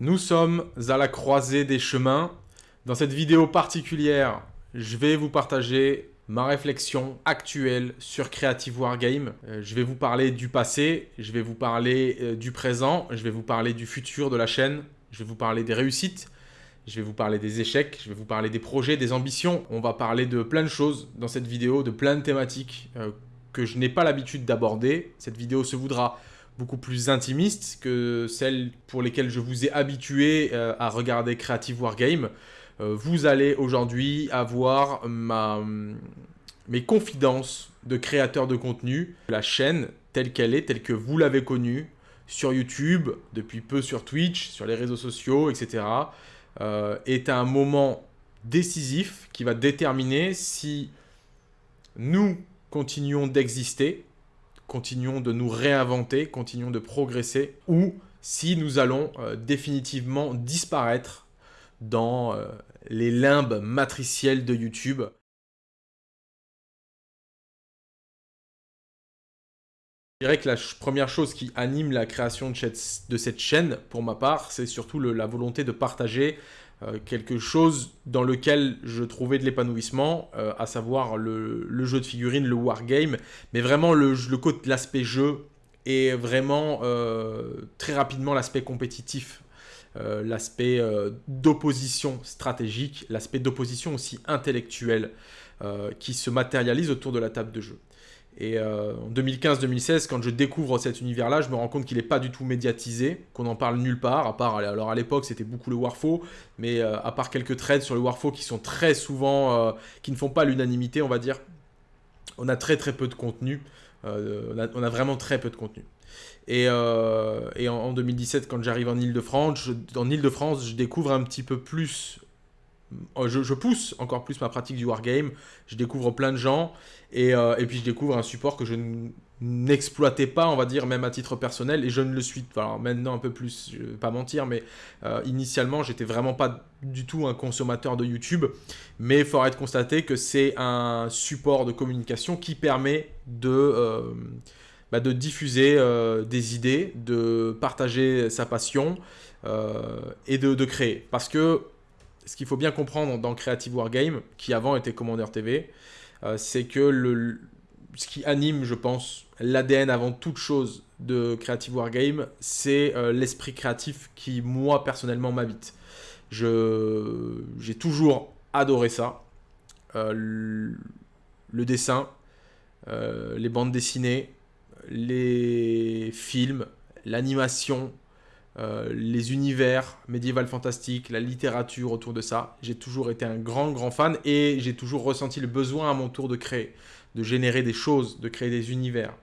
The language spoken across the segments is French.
Nous sommes à la croisée des chemins. Dans cette vidéo particulière, je vais vous partager ma réflexion actuelle sur Creative Wargame. Euh, je vais vous parler du passé, je vais vous parler euh, du présent, je vais vous parler du futur de la chaîne, je vais vous parler des réussites, je vais vous parler des échecs, je vais vous parler des projets, des ambitions. On va parler de plein de choses dans cette vidéo, de plein de thématiques euh, que je n'ai pas l'habitude d'aborder. Cette vidéo se voudra beaucoup plus intimiste que celles pour lesquelles je vous ai habitué euh, à regarder Creative Wargame. Euh, vous allez aujourd'hui avoir mes confidences de créateur de contenu, la chaîne telle qu'elle est, telle que vous l'avez connue, sur YouTube, depuis peu sur Twitch, sur les réseaux sociaux, etc., euh, est un moment décisif qui va déterminer si nous continuons d'exister continuons de nous réinventer, continuons de progresser, ou si nous allons euh, définitivement disparaître dans euh, les limbes matricielles de YouTube. Je dirais que la première chose qui anime la création de cette chaîne, pour ma part, c'est surtout la volonté de partager euh, quelque chose dans lequel je trouvais de l'épanouissement, euh, à savoir le, jeu de figurines, le wargame, mais vraiment l'aspect jeu et vraiment euh, très rapidement l'aspect compétitif, l'aspect d'opposition stratégique, l'aspect d'opposition aussi intellectuelle qui se matérialise autour de la table de jeu. Et euh, en 2015-2016, quand je découvre cet univers-là, je me rends compte qu'il n'est pas du tout médiatisé, qu'on n'en parle nulle part, à part, alors à l'époque c'était beaucoup le Warfo, mais euh, à part quelques trades sur le Warfo qui sont très souvent, euh, qui ne font pas l'unanimité, on va dire, on a très très peu de contenu, on a, vraiment très peu de contenu. Et, en, 2017, quand j'arrive en Ile-de-France, en Ile-de-France, je découvre un petit peu plus euh, je, pousse encore plus ma pratique du wargame, je découvre plein de gens, et, euh, et puis je découvre un support que je n'exploitais pas, on va dire, même à titre personnel, et je ne le suis pas. maintenant un peu plus, je vais pas mentir, mais euh, initialement, j'étais vraiment pas du tout un consommateur de YouTube, mais il faudrait être constaté que c'est un support de communication qui permet de... Bah, de diffuser des idées, de partager sa passion et de, de créer. Parce que ce qu'il faut bien comprendre dans Creative Wargame, qui avant était Commander TV, euh, c'est que le, ce qui anime, je pense, l'ADN avant toute chose de Creative Wargame, c'est euh, l'esprit créatif qui, moi, personnellement, m'habite. J'ai toujours adoré ça. Euh, le, dessin, les bandes dessinées, les films, l'animation, euh, les univers médiéval fantastiques, la littérature autour de ça. J'ai toujours été un grand, grand fan et j'ai toujours ressenti le besoin à mon tour de créer, de générer des choses, de créer des univers.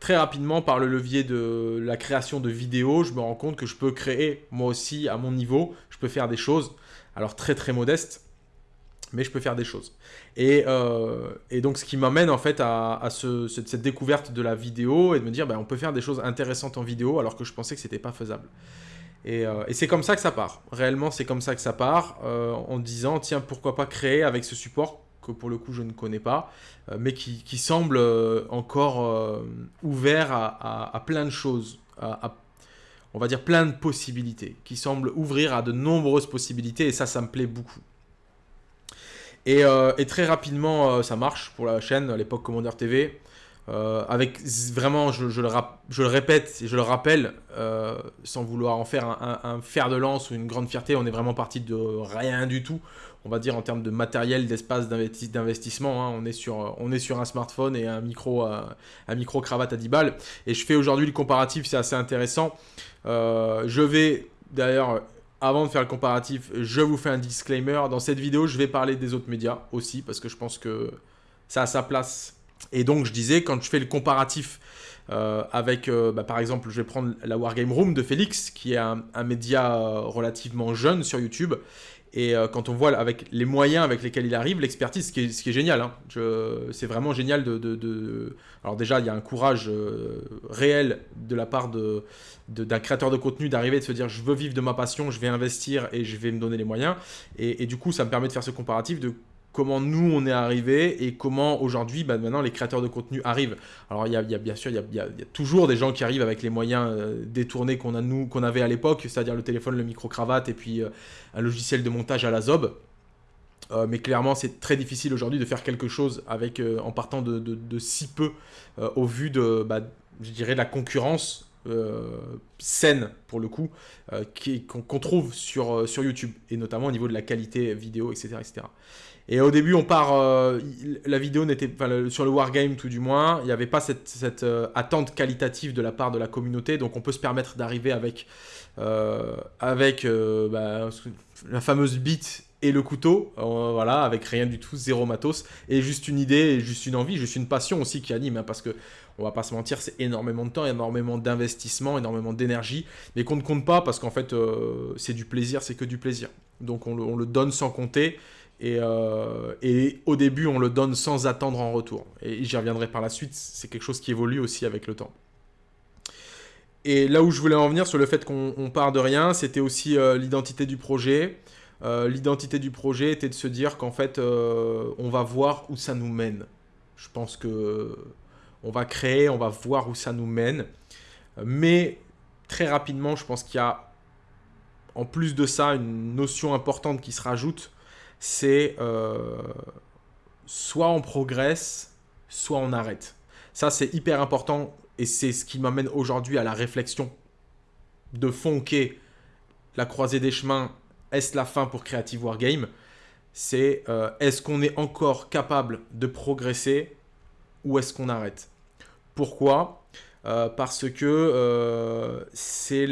Très rapidement, par le levier de la création de vidéos, je me rends compte que je peux créer, moi aussi, à mon niveau, je peux faire des choses, alors très très modestes, mais je peux faire des choses. Et, euh, donc, ce qui m'amène en fait à, cette, découverte de la vidéo et de me dire, ben, on peut faire des choses intéressantes en vidéo alors que je pensais que c'était pas faisable. Et, euh, c'est comme ça que ça part. Réellement, c'est comme ça que ça part, euh, en disant, tiens, pourquoi pas créer avec ce support que pour le coup je ne connais pas, mais qui, semble encore ouvert à, plein de choses, on va dire plein de possibilités, qui semble ouvrir à de nombreuses possibilités, et ça, ça me plaît beaucoup. Euh, et, très rapidement, euh, ça marche pour la chaîne, à l'époque Commander TV. Euh, avec vraiment, je, le répète et je le rappelle, sans vouloir en faire un, fer de lance ou une grande fierté, on est vraiment parti de rien du tout. On va dire en termes de matériel, d'espace d'investissement, hein. on, est sur, un smartphone et un micro cravate à 10 balles. Et je fais aujourd'hui le comparatif, c'est assez intéressant. je vais d'ailleurs avant de faire le comparatif, je vous fais un disclaimer. Dans cette vidéo, je vais parler des autres médias aussi, parce que je pense que ça a sa place. Et donc, je disais, quand je fais le comparatif euh, avec, euh, bah, par exemple, je vais prendre la Wargame Room de Félix, qui est un, média euh, relativement jeune sur YouTube. Et quand on voit avec les moyens avec lesquels il arrive, l'expertise, ce, qui est génial, hein. c'est vraiment génial de, Alors déjà, il y a un courage réel de la part d'un créateur de contenu d'arriver de se dire je veux vivre de ma passion, je vais investir et je vais me donner les moyens. Et, et, du coup, ça me permet de faire ce comparatif de comment nous on est arrivé et comment aujourd'hui bah, maintenant les créateurs de contenu arrivent. Alors il y a, bien sûr, il y, a, toujours des gens qui arrivent avec les moyens euh, détournés qu'on a nous qu'on avait à l'époque, c'est-à-dire le téléphone, le micro-cravate et puis euh, un logiciel de montage à la Zob. Euh, mais clairement, c'est très difficile aujourd'hui de faire quelque chose avec, en partant de, si peu au vu de, bah, je dirais, de la concurrence saine pour le coup qu'on trouve sur, sur YouTube et notamment au niveau de la qualité vidéo etc etc et au début, on part. Euh, la vidéo n'était. pas sur le Wargame, tout du moins, il n'y avait pas cette, euh, attente qualitative de la part de la communauté. Donc, on peut se permettre d'arriver avec, euh, avec bah, la fameuse bite et le couteau. voilà, avec rien du tout, zéro matos. Et juste une idée, et juste une envie, juste une passion aussi qui anime. Hein, parce que, on va pas se mentir, c'est énormément de temps, énormément d'investissement, énormément d'énergie. Mais qu'on ne compte pas parce qu'en fait, c'est du plaisir, c'est que du plaisir. Donc, on le donne sans compter. Euh, et, au début, on le donne sans attendre en retour. Et j'y reviendrai par la suite, c'est quelque chose qui évolue aussi avec le temps. Et là où je voulais en venir sur le fait qu'on part de rien, c'était aussi euh, l'identité du projet. Euh, l'identité du projet était de se dire qu'en fait, on va voir où ça nous mène. Je pense que on va créer, on va voir où ça nous mène. Mais très rapidement, je pense qu'il y a en plus de ça une notion importante qui se rajoute c'est euh, soit on progresse, soit on arrête. Ça, c'est hyper important et c'est ce qui m'amène aujourd'hui à la réflexion de fond la croisée des chemins. Est-ce la fin pour Creative Wargame? C'est euh, est-ce qu'on est encore capable de progresser ou est-ce qu'on arrête? Pourquoi? Euh, Parce que c'est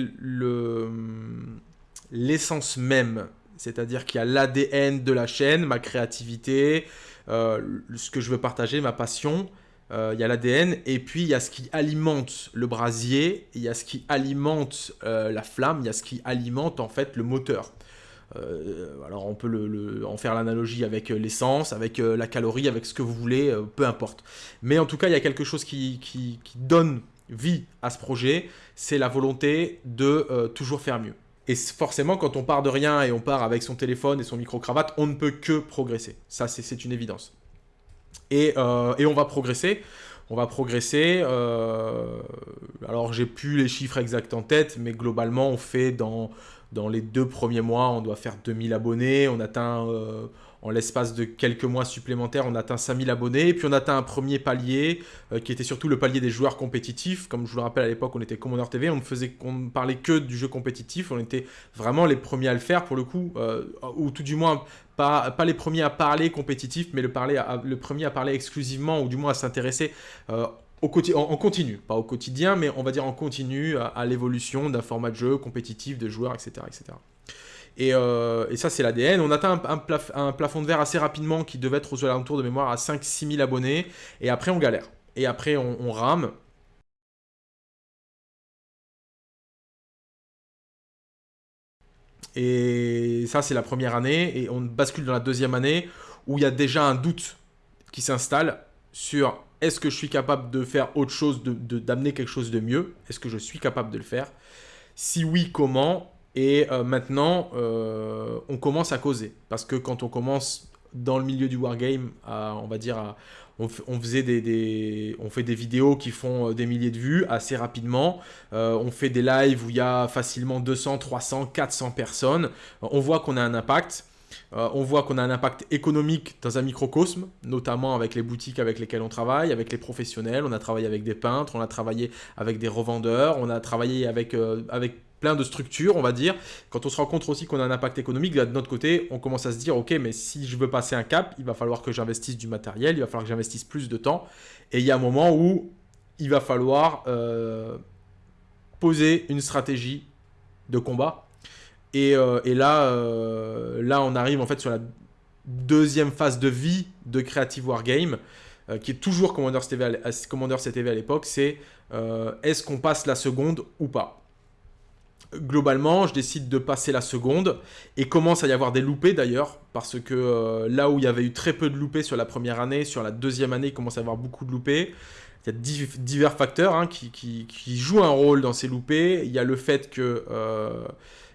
l'essence même c'est-à-dire qu'il y a l'ADN de la chaîne, ma créativité, euh, ce que je veux partager, ma passion. Euh, il y a l'ADN et puis il y a ce qui alimente le brasier, il y a ce qui alimente euh, la flamme, il y a ce qui alimente en fait le moteur. alors on peut en faire l'analogie avec l'essence, avec la calorie, avec ce que vous voulez, peu importe. Mais en tout cas, il y a quelque chose qui, qui donne vie à ce projet, c'est la volonté de toujours faire mieux. Et forcément, quand on part de rien et on part avec son téléphone et son micro-cravate, on ne peut que progresser. Ça, c'est une évidence. Et, euh, et, on va progresser. On va progresser. Euh, alors, j'ai plus les chiffres exacts en tête, mais globalement, on fait dans, dans les deux premiers mois, on doit faire 2000 abonnés. On atteint... Euh, en l'espace de quelques mois supplémentaires, on atteint 5000 abonnés. Puis on atteint un premier palier, euh, qui était surtout le palier des joueurs compétitifs. Comme je vous le rappelle, à l'époque, on était Commander TV, on ne faisait, qu'on parlait que du jeu compétitif. On était vraiment les premiers à le faire, pour le coup. Euh, ou tout du moins, pas, pas les premiers à parler compétitif, mais le, parler le premier à parler exclusivement, ou du moins à s'intéresser euh, au en, en, continu, pas au quotidien, mais on va dire en continu à, à l'évolution d'un format de jeu compétitif, de joueurs, etc. etc. Euh, et, ça, c'est l'ADN. On atteint un, plafond de verre assez rapidement qui devait être aux alentours de mémoire à 5-6 000 abonnés. Et après, on galère. Et après, on, rame. Et ça, c'est la première année. Et on bascule dans la deuxième année où il y a déjà un doute qui s'installe sur est-ce que je suis capable de faire autre chose, d'amener de, quelque chose de mieux? Est-ce que je suis capable de le faire? Si oui, comment? Et euh, maintenant, euh, on commence à causer. Parce que quand on commence dans le milieu du wargame, on va dire, on, faisait des, fait des vidéos qui font euh, des milliers de vues assez rapidement. on fait des lives où il y a facilement 200, 300, 400 personnes. on voit qu'on a un impact. on voit qu'on a un impact économique dans un microcosme, notamment avec les boutiques avec lesquelles on travaille, avec les professionnels. On a travaillé avec des peintres, on a travaillé avec des revendeurs, on a travaillé avec, avec de structures, on va dire. Quand on se rend compte aussi qu'on a un impact économique, de notre côté, on commence à se dire, ok, mais si je veux passer un cap, il va falloir que j'investisse du matériel, il va falloir que j'investisse plus de temps. Et il y a un moment où il va falloir euh, poser une stratégie de combat. Et, euh, là, euh, là, on arrive en fait sur la deuxième phase de vie de Creative Wargame, qui est toujours Commander CTV à l'époque, c'est est-ce qu'on passe la seconde ou pas? Globalement, je décide de passer la seconde et commence à y avoir des loupés d'ailleurs, parce que euh, là où il y avait eu très peu de loupés sur la première année, sur la deuxième année, il commence à y avoir beaucoup de loupés. Il y a divers facteurs hein, qui, jouent un rôle dans ces loupés. Il y a le fait que euh,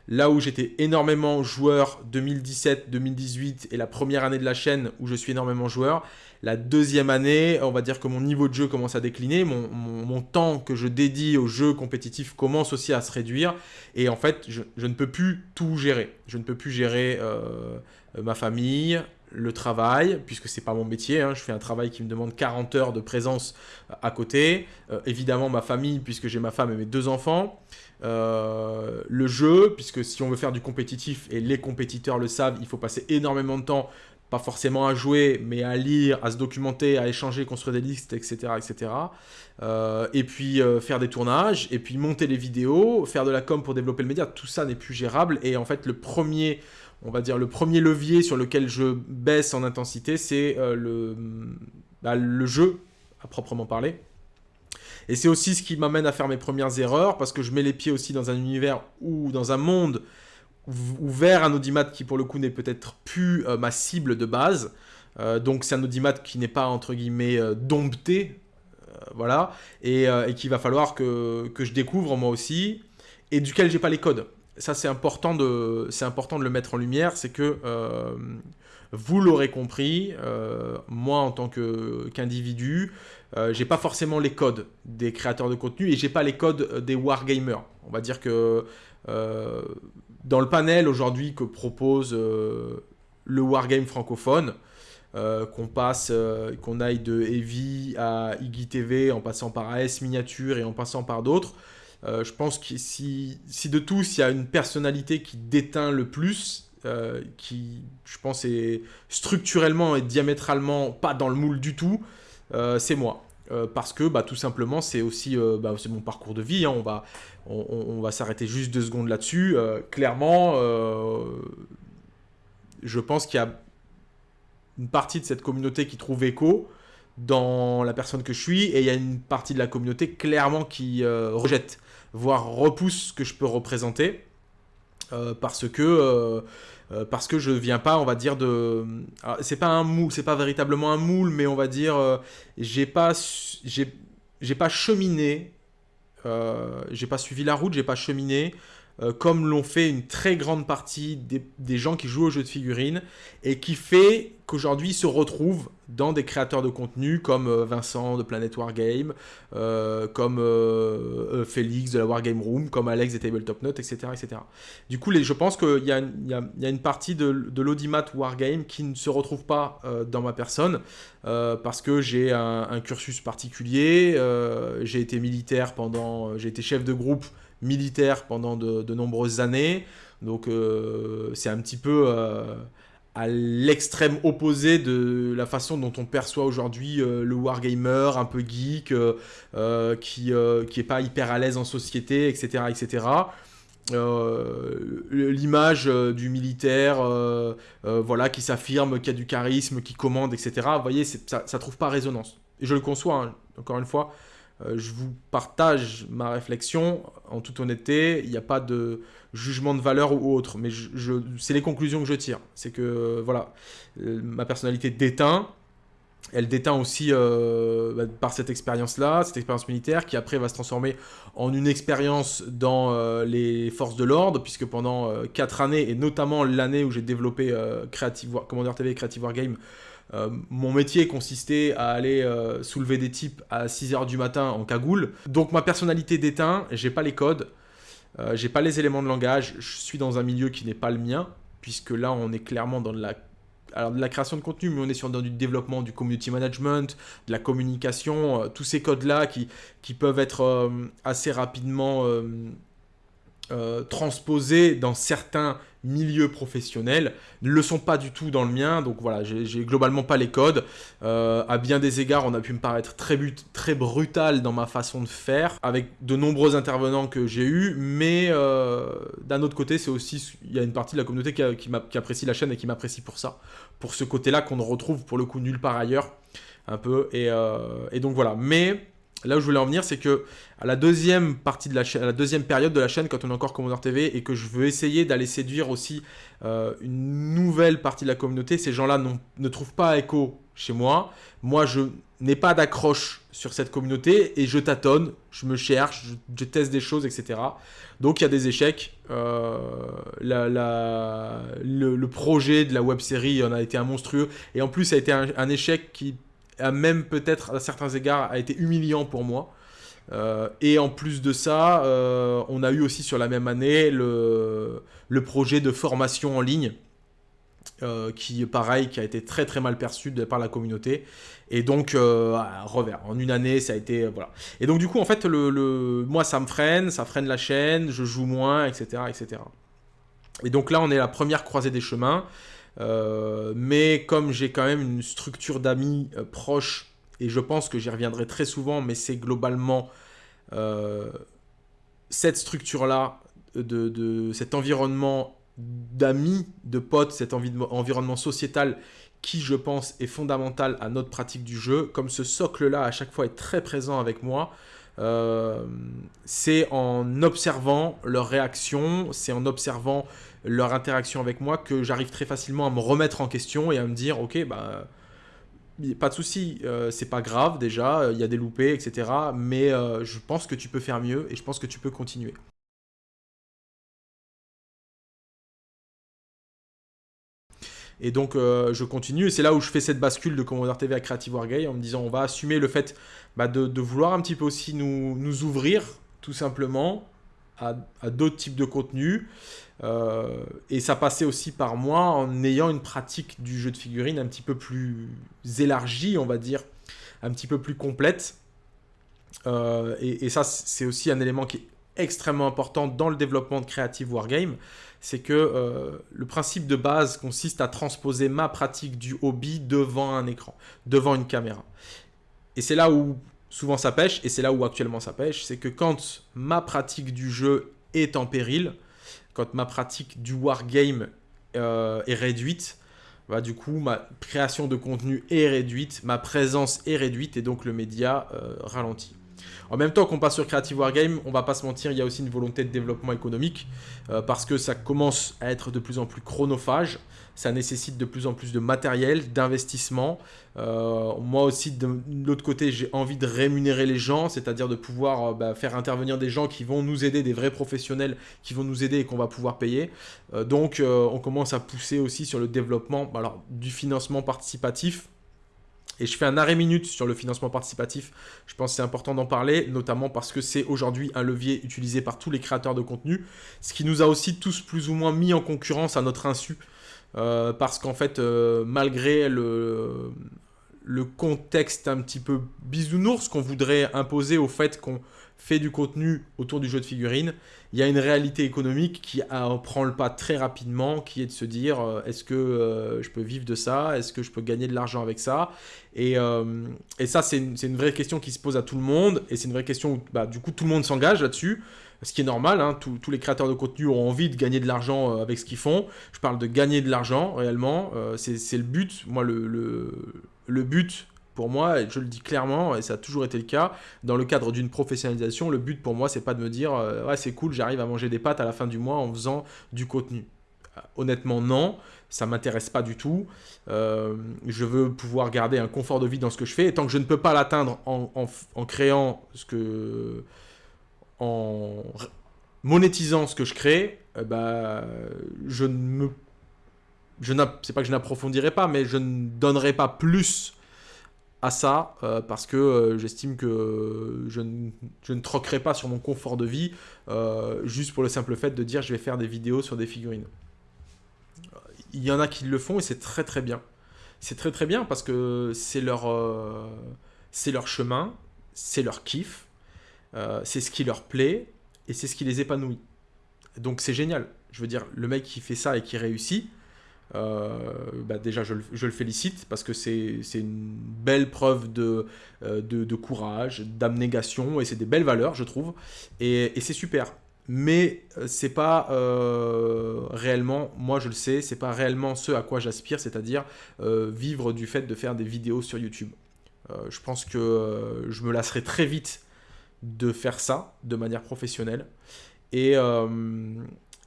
Là où j'étais énormément joueur 2017, 2018 et la première année de la chaîne où je suis énormément joueur, la deuxième année, on va dire que mon niveau de jeu commence à décliner, mon, temps que je dédie aux jeux compétitifs commence aussi à se réduire, et en fait, je, ne peux plus tout gérer. Je ne peux plus gérer euh, ma famille, le travail, puisque c'est pas mon métier, hein. je fais un travail qui me demande 40 heures de présence euh, à côté, euh, évidemment ma famille, puisque j'ai ma femme et mes deux enfants, le jeu, puisque si on veut faire du compétitif, et les compétiteurs le savent, il faut passer énormément de temps, pas forcément à jouer, mais à lire, à se documenter, à échanger, construire des listes, etc. etc. et puis faire des tournages, et puis monter les vidéos, faire de la com pour développer le média, tout ça n'est plus gérable, et en fait le premier on va dire, le premier levier sur lequel je baisse en intensité, c'est euh, le, bah, le jeu, à proprement parler. Et c'est aussi ce qui m'amène à faire mes premières erreurs, parce que je mets les pieds aussi dans un univers ou dans un monde ouvert un audimat qui, pour le coup, n'est peut-être plus euh, ma cible de base. Euh, donc c'est un audimat qui n'est pas, entre guillemets, dompté, voilà, et, et qu'il va falloir que, que je découvre moi aussi, et duquel j'ai pas les codes ça c'est important, de, important de le mettre en lumière, c'est que euh, vous l'aurez compris, euh, moi en tant qu'individu, euh, j'ai pas forcément les codes des créateurs de contenu et j'ai pas les codes des wargamers. On va dire que dans le panel aujourd'hui que propose le wargame francophone, qu'on passe, qu'on aille de Heavy à Iggy TV en passant par AS Miniature et en passant par d'autres, euh, je pense que si, de tous, il y a une personnalité qui déteint le plus, euh, qui, je pense, est structurellement et diamétralement pas dans le moule du tout, euh, c'est moi. Parce que bah, tout simplement, c'est aussi bah, mon parcours de vie. Hein. on va, on, va s'arrêter juste deux secondes là-dessus. clairement, je pense qu'il y a une partie de cette communauté qui trouve écho dans la personne que je suis, et il y a une partie de la communauté clairement qui rejette voire repousse ce que je peux représenter. Euh, parce que euh, euh, parce que je viens pas, on va dire de, c'est pas un moule, c'est pas véritablement un moule, mais on va dire j'ai pas j'ai pas cheminé, j'ai pas suivi la route, j'ai pas cheminé comme l'ont fait une très grande partie des, gens qui jouent aux jeux de figurines et qui fait qu'aujourd'hui se retrouvent dans des créateurs de contenu comme euh, Vincent de Planet Wargame, euh, comme euh, Félix de la Wargame Room, comme Alex des Tabletop Notes, etc. etc. Du coup, je pense qu'il y, y, a une partie de, de l'audimat Wargame qui ne se retrouve pas dans ma personne parce que j'ai un, cursus particulier, j'ai été militaire pendant, j'ai été chef de groupe militaire pendant de, nombreuses années, donc c'est un petit peu à l'extrême opposé de la façon dont on perçoit aujourd'hui euh, le wargamer un peu geek, euh, euh, qui, qui est pas hyper à l'aise en société, etc. etc. L'image du militaire voilà, qui s'affirme, qui a du charisme, qui commande, etc. Vous voyez, ça ne trouve pas résonance. Et je le conçois, hein, encore une fois, je vous partage ma réflexion en toute honnêteté. Il n'y a pas de jugement de valeur ou autre, mais je, c'est les conclusions que je tire. C'est que, voilà, euh, ma personnalité déteint, elle déteint aussi euh, bah, par cette expérience-là, cette expérience militaire, qui après va se transformer en une expérience dans euh, les forces de l'ordre, puisque pendant 4 années, et notamment l'année où j'ai développé Creative Commander TV et Creative Wargame, mon métier consistait à aller soulever des types à 6h du matin en cagoule. Donc ma personnalité déteint, j'ai pas les codes, euh, j'ai pas les éléments de langage, je suis dans un milieu qui n'est pas le mien, puisque là on est clairement dans de la, création de contenu, mais on est sur du développement du community management, de la communication, euh, tous ces codes-là qui, peuvent être euh, assez rapidement transposés dans certains milieu professionnel ne le sont pas du tout dans le mien. Donc voilà, j'ai globalement pas les codes. Euh, à bien des égards, on a pu me paraître très, but, très brutal dans ma façon de faire, avec de nombreux intervenants que j'ai eus. Mais euh, d'un autre côté, c'est aussi, il y a une partie de la communauté qui, apprécie la chaîne et qui m'apprécie pour ça. Pour ce côté-là qu'on ne retrouve pour le coup nulle part ailleurs. Un peu. Et, euh, et donc voilà. Mais Là où je voulais en venir, c'est que à la deuxième partie de la deuxième période de la chaîne, quand on est encore Commander TV et que je veux essayer d'aller séduire aussi euh, une nouvelle partie de la communauté, ces gens-là ne trouvent pas écho chez moi. Moi, je n'ai pas d'accroche sur cette communauté et je tâtonne, je me cherche, je, teste des choses, etc. Donc il y a des échecs. Euh, le, projet de la web série en a été un monstrueux et en plus ça a été un, échec qui même peut-être à certains égards a été humiliant pour moi. Euh, et en plus de ça, euh, on a eu aussi sur la même année le, le projet de formation en ligne euh, qui, pareil, qui a été très très mal perçu par la communauté. Et donc, revers. En une année, ça a été... voilà. Et donc, du coup, en fait, le, moi, ça me freine, ça freine la chaîne, je joue moins, etc. etc. Et donc là, on est à la première croisée des chemins. Euh, mais comme j'ai quand même une structure d'amis proches, et je pense que j'y reviendrai très souvent, mais c'est globalement cette structure-là, de, cet environnement d'amis, de potes, cet environnement sociétal qui, je pense, est fondamental à notre pratique du jeu. Comme ce socle-là, à chaque fois, est très présent avec moi, euh, c'est en observant leurs réactions, c'est en observant leur interaction avec moi que j'arrive très facilement à me remettre en question et à me dire, ok, bah, pas de souci, euh, c'est pas grave déjà, il y a des loupés, etc. Mais euh, je pense que tu peux faire mieux et je pense que tu peux continuer. Et donc, je continue. Et c'est là où je fais cette bascule de Commander TV à Creative Wargame en me disant on va assumer le fait bah, de, vouloir un petit peu aussi nous, nous ouvrir, tout simplement, à, d'autres types de contenus. Euh, et ça passait aussi par moi en ayant une pratique du jeu de figurines un petit peu plus élargie, on va dire, un petit peu plus complète. Euh, et, ça, c'est aussi un élément qui est extrêmement important dans le développement de Creative Wargame c'est que euh, le principe de base consiste à transposer ma pratique du hobby devant un écran, devant une caméra. Et c'est là où souvent ça pêche, et c'est là où actuellement ça pêche, c'est que quand ma pratique du jeu est en péril, quand ma pratique du wargame euh, est réduite, bah, du coup ma création de contenu est réduite, ma présence est réduite, et donc le média euh, ralentit. En même temps qu'on passe sur Creative Wargame, on va pas se mentir, il y a aussi une volonté de développement économique euh, parce que ça commence à être de plus en plus chronophage. Ça nécessite de plus en plus de matériel, d'investissement. Euh, moi aussi, de, l'autre côté, j'ai envie de rémunérer les gens, c'est-à-dire de pouvoir euh, bah, faire intervenir des gens qui vont nous aider, des vrais professionnels qui vont nous aider et qu'on va pouvoir payer. donc, on commence à pousser aussi sur le développement alors, du financement participatif et je fais un arrêt minute sur le financement participatif. Je pense que c'est important d'en parler, notamment parce que c'est aujourd'hui un levier utilisé par tous les créateurs de contenu, ce qui nous a aussi tous plus ou moins mis en concurrence à notre insu. Euh, parce qu'en fait, euh, malgré le, le contexte un petit peu bisounours qu'on voudrait imposer au fait qu'on fait du contenu autour du jeu de figurines, il y a une réalité économique qui prend le pas très rapidement, qui est de se dire euh, est-ce que euh, je peux vivre de ça? Est-ce que je peux gagner de l'argent avec ça? Et, euh, ça, c'est une, vraie question qui se pose à tout le monde, et c'est une vraie question où bah, du coup tout le monde s'engage là-dessus, ce qui est normal, hein. tous les créateurs de contenu ont envie de gagner de l'argent avec ce qu'ils font. Je parle de gagner de l'argent réellement, c'est le but. Moi, le but pour moi, je le dis clairement, et ça a toujours été le cas, dans le cadre d'une professionnalisation, le but pour moi, c'est pas de me dire euh, ouais, c'est cool, j'arrive à manger des pâtes à la fin du mois en faisant du contenu. Euh, honnêtement, non, ça m'intéresse pas du tout. Euh, je veux pouvoir garder un confort de vie dans ce que je fais, et tant que je ne peux pas l'atteindre en, créant ce que. en monétisant ce que je crée, bah, je ne me. Je c'est pas que je n'approfondirai pas, mais je ne donnerai pas plus à ça euh, parce que euh, j'estime que je, ne troquerai pas sur mon confort de vie euh, juste pour le simple fait de dire je vais faire des vidéos sur des figurines. Il y en a qui le font et c'est très très bien. C'est très très bien parce que c'est leur, c'est leur chemin, c'est leur kiff, c'est ce qui leur plaît et c'est ce qui les épanouit. Donc c'est génial. Je veux dire, le mec qui fait ça et qui réussit, bah déjà je le, félicite parce que c'est une belle preuve de, euh, de, courage, d'abnégation et c'est des belles valeurs je trouve et, c'est super. Mais euh, c'est pas réellement, moi je le sais, c'est pas réellement ce à quoi j'aspire, c'est-à-dire vivre du fait de faire des vidéos sur YouTube. je pense que je me lasserai très vite de faire ça de manière professionnelle. Et,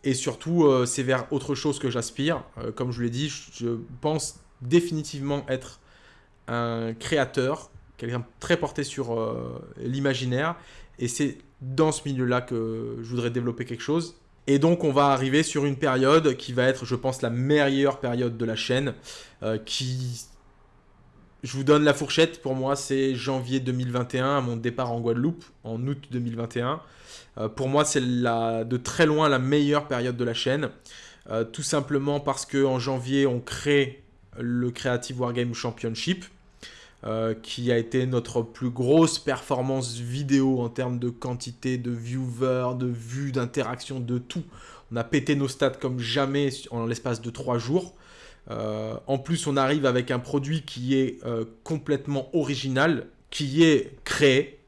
et surtout, euh, c'est vers autre chose que j'aspire. Euh, comme je vous l'ai dit, je pense définitivement être un créateur quelqu'un très porté sur l'imaginaire. Et c'est dans ce milieu-là que je voudrais développer quelque chose. Et donc on va arriver sur une période qui va être, je pense, la meilleure période de la chaîne, qui je vous donne la fourchette. Pour moi, c'est janvier 2021, à mon départ en Guadeloupe, en août 2021. Euh, pour moi, c'est de très loin la meilleure période de la chaîne. Euh, tout simplement parce qu'en janvier, on crée le Creative Wargame Championship, euh, qui a été notre plus grosse performance vidéo en termes de quantité de viewers, de vues, d'interaction, de tout. On a pété nos stats comme jamais en l'espace de trois jours. Euh, en plus, on arrive avec un produit qui est euh, complètement original, qui est créé,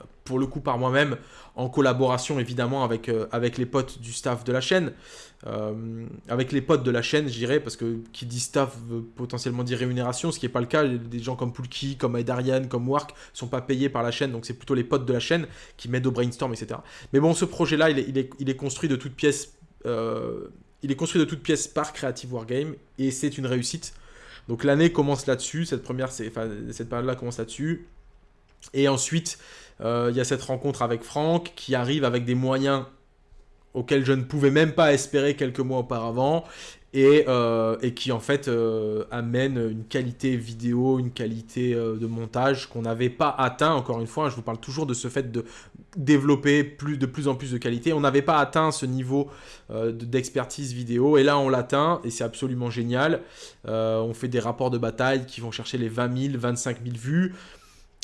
euh, pour le coup par moi-même, en collaboration évidemment avec, avec les potes du staff de la chaîne. avec les potes de la chaîne, je dirais, parce que qui dit staff veut potentiellement dire rémunération, ce qui n'est pas le cas. Des gens comme Poulki, comme Aidarian, comme Work sont pas payés par la chaîne, donc c'est plutôt les potes de la chaîne qui m'aident au brainstorm, etc. Mais bon, ce projet-là, il est, construit de toutes pièces il est construit de toutes pièces par Creative Wargame et c'est une réussite. Donc l'année commence là-dessus, cette première, cette période-là commence là-dessus. Et ensuite, euh, il y a cette rencontre avec Franck qui arrive avec des moyens auxquels je ne pouvais même pas espérer quelques mois auparavant euh, et, qui en fait euh, amène une qualité vidéo, une qualité euh, de montage qu'on n'avait pas atteint, encore une fois, hein, je vous parle toujours de ce fait de développer de plus en plus de qualité, on n'avait pas atteint ce niveau d'expertise vidéo, et là on l'atteint, et c'est absolument génial, on fait des rapports de bataille qui vont chercher les 20 000, 25 000 vues,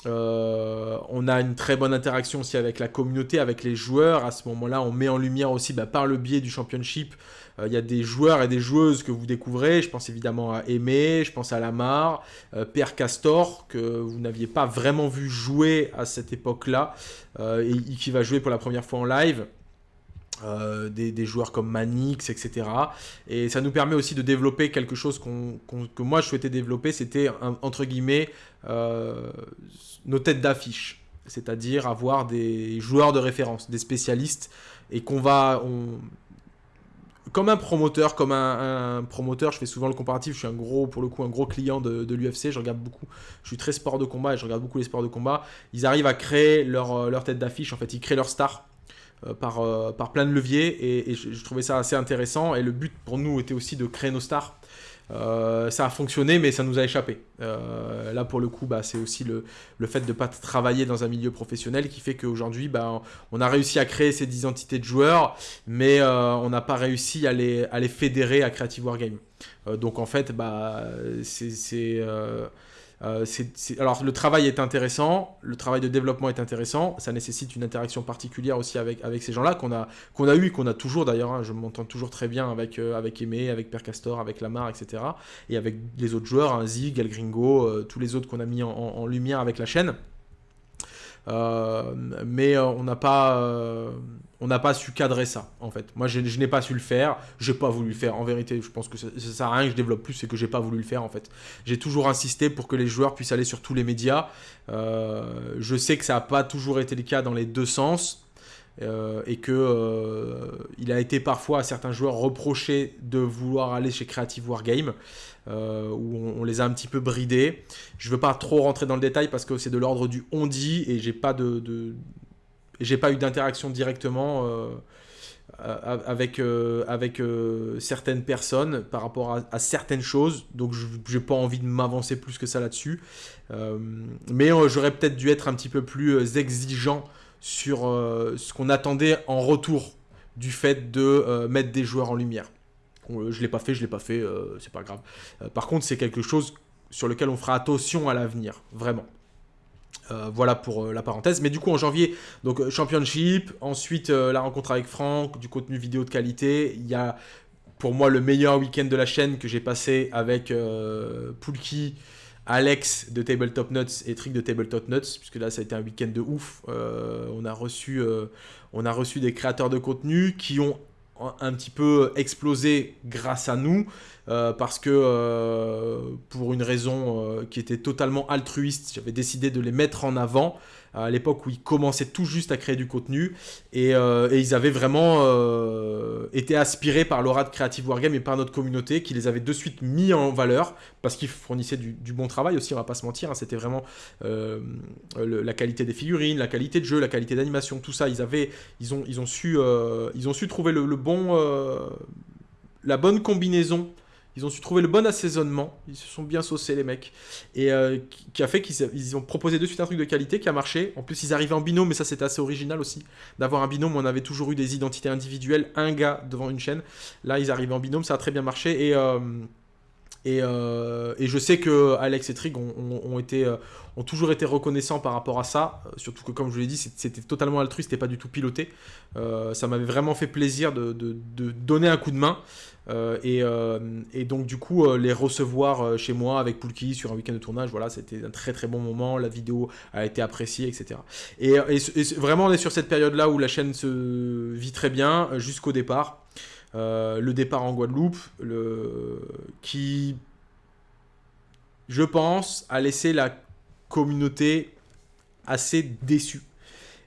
on a une très bonne interaction aussi avec la communauté, avec les joueurs. À ce moment-là, on met en lumière aussi bah, par le biais du championship euh, il y a des joueurs et des joueuses que vous découvrez. Je pense évidemment à Aimé, je pense à Lamar, euh, Père Castor, que vous n'aviez pas vraiment vu jouer à cette époque-là, euh, et qui va jouer pour la première fois en live. des, joueurs comme Manix, etc. Et ça nous permet aussi de développer quelque chose que moi je souhaitais développer, c'était entre guillemets nos têtes d'affiche, c'est-à-dire avoir des joueurs de référence, des spécialistes, et qu'on va, comme un promoteur, comme un, promoteur, je fais souvent le comparatif, je suis un gros, pour le coup, un gros client de, l'UFC, je regarde beaucoup, je suis très sport de combat et je regarde beaucoup les sports de combat. Ils arrivent à créer leur, euh, leur tête d'affiche, en fait, ils créent leur star euh, par, euh, par plein de leviers et, je, trouvais ça assez intéressant. Et le but pour nous était aussi de créer nos stars euh, ça a fonctionné, mais ça nous a échappé. Euh, là, pour le coup, bah, c'est aussi le, fait de ne pas travailler dans un milieu professionnel qui fait qu'aujourd'hui, bah, on a réussi à créer ces identités de joueurs, mais euh, on n'a pas réussi à les, à les fédérer à Creative Wargame. donc, en fait, bah, c'est euh, alors le travail est intéressant, le travail de développement est intéressant, ça nécessite une interaction particulière aussi avec, avec ces gens-là qu'on a, a eu et qu'on a toujours d'ailleurs, hein. je m'entends toujours très bien avec, euh, avec Aimé, avec Père Castor, avec Lamar, etc. Et avec les autres joueurs, hein, Zig, El Gringo, euh, tous les autres qu'on a mis en, lumière avec la chaîne. mais on n'a pas on n'a pas su cadrer ça, en fait. Moi, je, n'ai pas su le faire, j'ai pas voulu le faire. En vérité, je pense que ça, ça sert à rien que je développe plus, c'est que j'ai pas voulu le faire, en fait. J'ai toujours insisté pour que les joueurs puissent aller sur tous les médias. Euh, je sais que ça n'a pas toujours été le cas dans les deux sens. Euh, et que euh, il a été parfois à certains joueurs reproché de vouloir aller chez Creative Wargame, où on, les a un petit peu bridés. Je ne veux pas trop rentrer dans le détail parce que c'est de l'ordre du on dit et j'ai pas de, j'ai pas eu d'interaction directement euh, avec, euh, euh, certaines personnes par rapport à, certaines choses. Donc, je n'ai pas envie de m'avancer plus que ça là-dessus. mais j'aurais peut-être dû être un petit peu plus exigeant sur ce qu'on attendait en retour du fait de mettre des joueurs en lumière. je l'ai pas fait, je l'ai pas fait, c'est pas grave. par contre, c'est quelque chose sur lequel on fera attention à l'avenir, vraiment. Euh, voilà pour euh, la parenthèse. Mais du coup, en janvier, donc euh, Championship, ensuite la rencontre avec Franck, du contenu vidéo de qualité. Il y a pour moi le meilleur week-end de la chaîne que j'ai passé avec Poulki, Alex de Tabletop Nuts et Trick de Tabletop Nuts, puisque là ça a été un week-end de ouf. on, a reçu, on a reçu des créateurs de contenu qui ont un petit peu explosé grâce à nous. Euh, parce que euh, pour une raison euh, qui était totalement altruiste, j'avais décidé de les mettre en avant à l'époque où ils commençaient tout juste à créer du contenu, et, ils avaient vraiment été aspirés par l'aura de Creative Wargame et par notre communauté, qui les avait de suite mis en valeur, parce qu'ils fournissaient du, bon travail aussi, on va pas se mentir, hein. c'était vraiment la qualité des figurines, la qualité de jeu, la qualité d'animation, tout ça, ils, avaient, ils, ont, ils, ont, su, ils ont su trouver le bon la bonne combinaison. Ils ont su trouver le bon assaisonnement. Ils se sont bien saucés, les mecs. Et euh, qui a fait qu'ils ont proposé de suite un truc de qualité qui a marché. En plus, ils arrivaient en binôme, mais ça, c'était assez original aussi. D'avoir un binôme, on avait toujours eu des identités individuelles, un gars devant une chaîne. Là, ils arrivaient en binôme, ça a très bien marché. Et. Euh, euh, et, je sais que Alex et Trig ont, été, ont toujours été reconnaissants par rapport à ça. Surtout que, comme je vous l'ai dit, c'était totalement altruiste, c'était pas du tout piloté. ça m'avait vraiment fait plaisir de, donner un coup de main. Euh, euh, et, donc du coup euh, les recevoir chez moi avec Poulki sur un week-end de tournage, voilà, c'était un très très bon moment, la vidéo a été appréciée, etc. Et, vraiment on est sur cette période-là où la chaîne se vit très bien jusqu'au départ. Le départ en Guadeloupe, qui, je pense, a laissé la communauté assez déçue.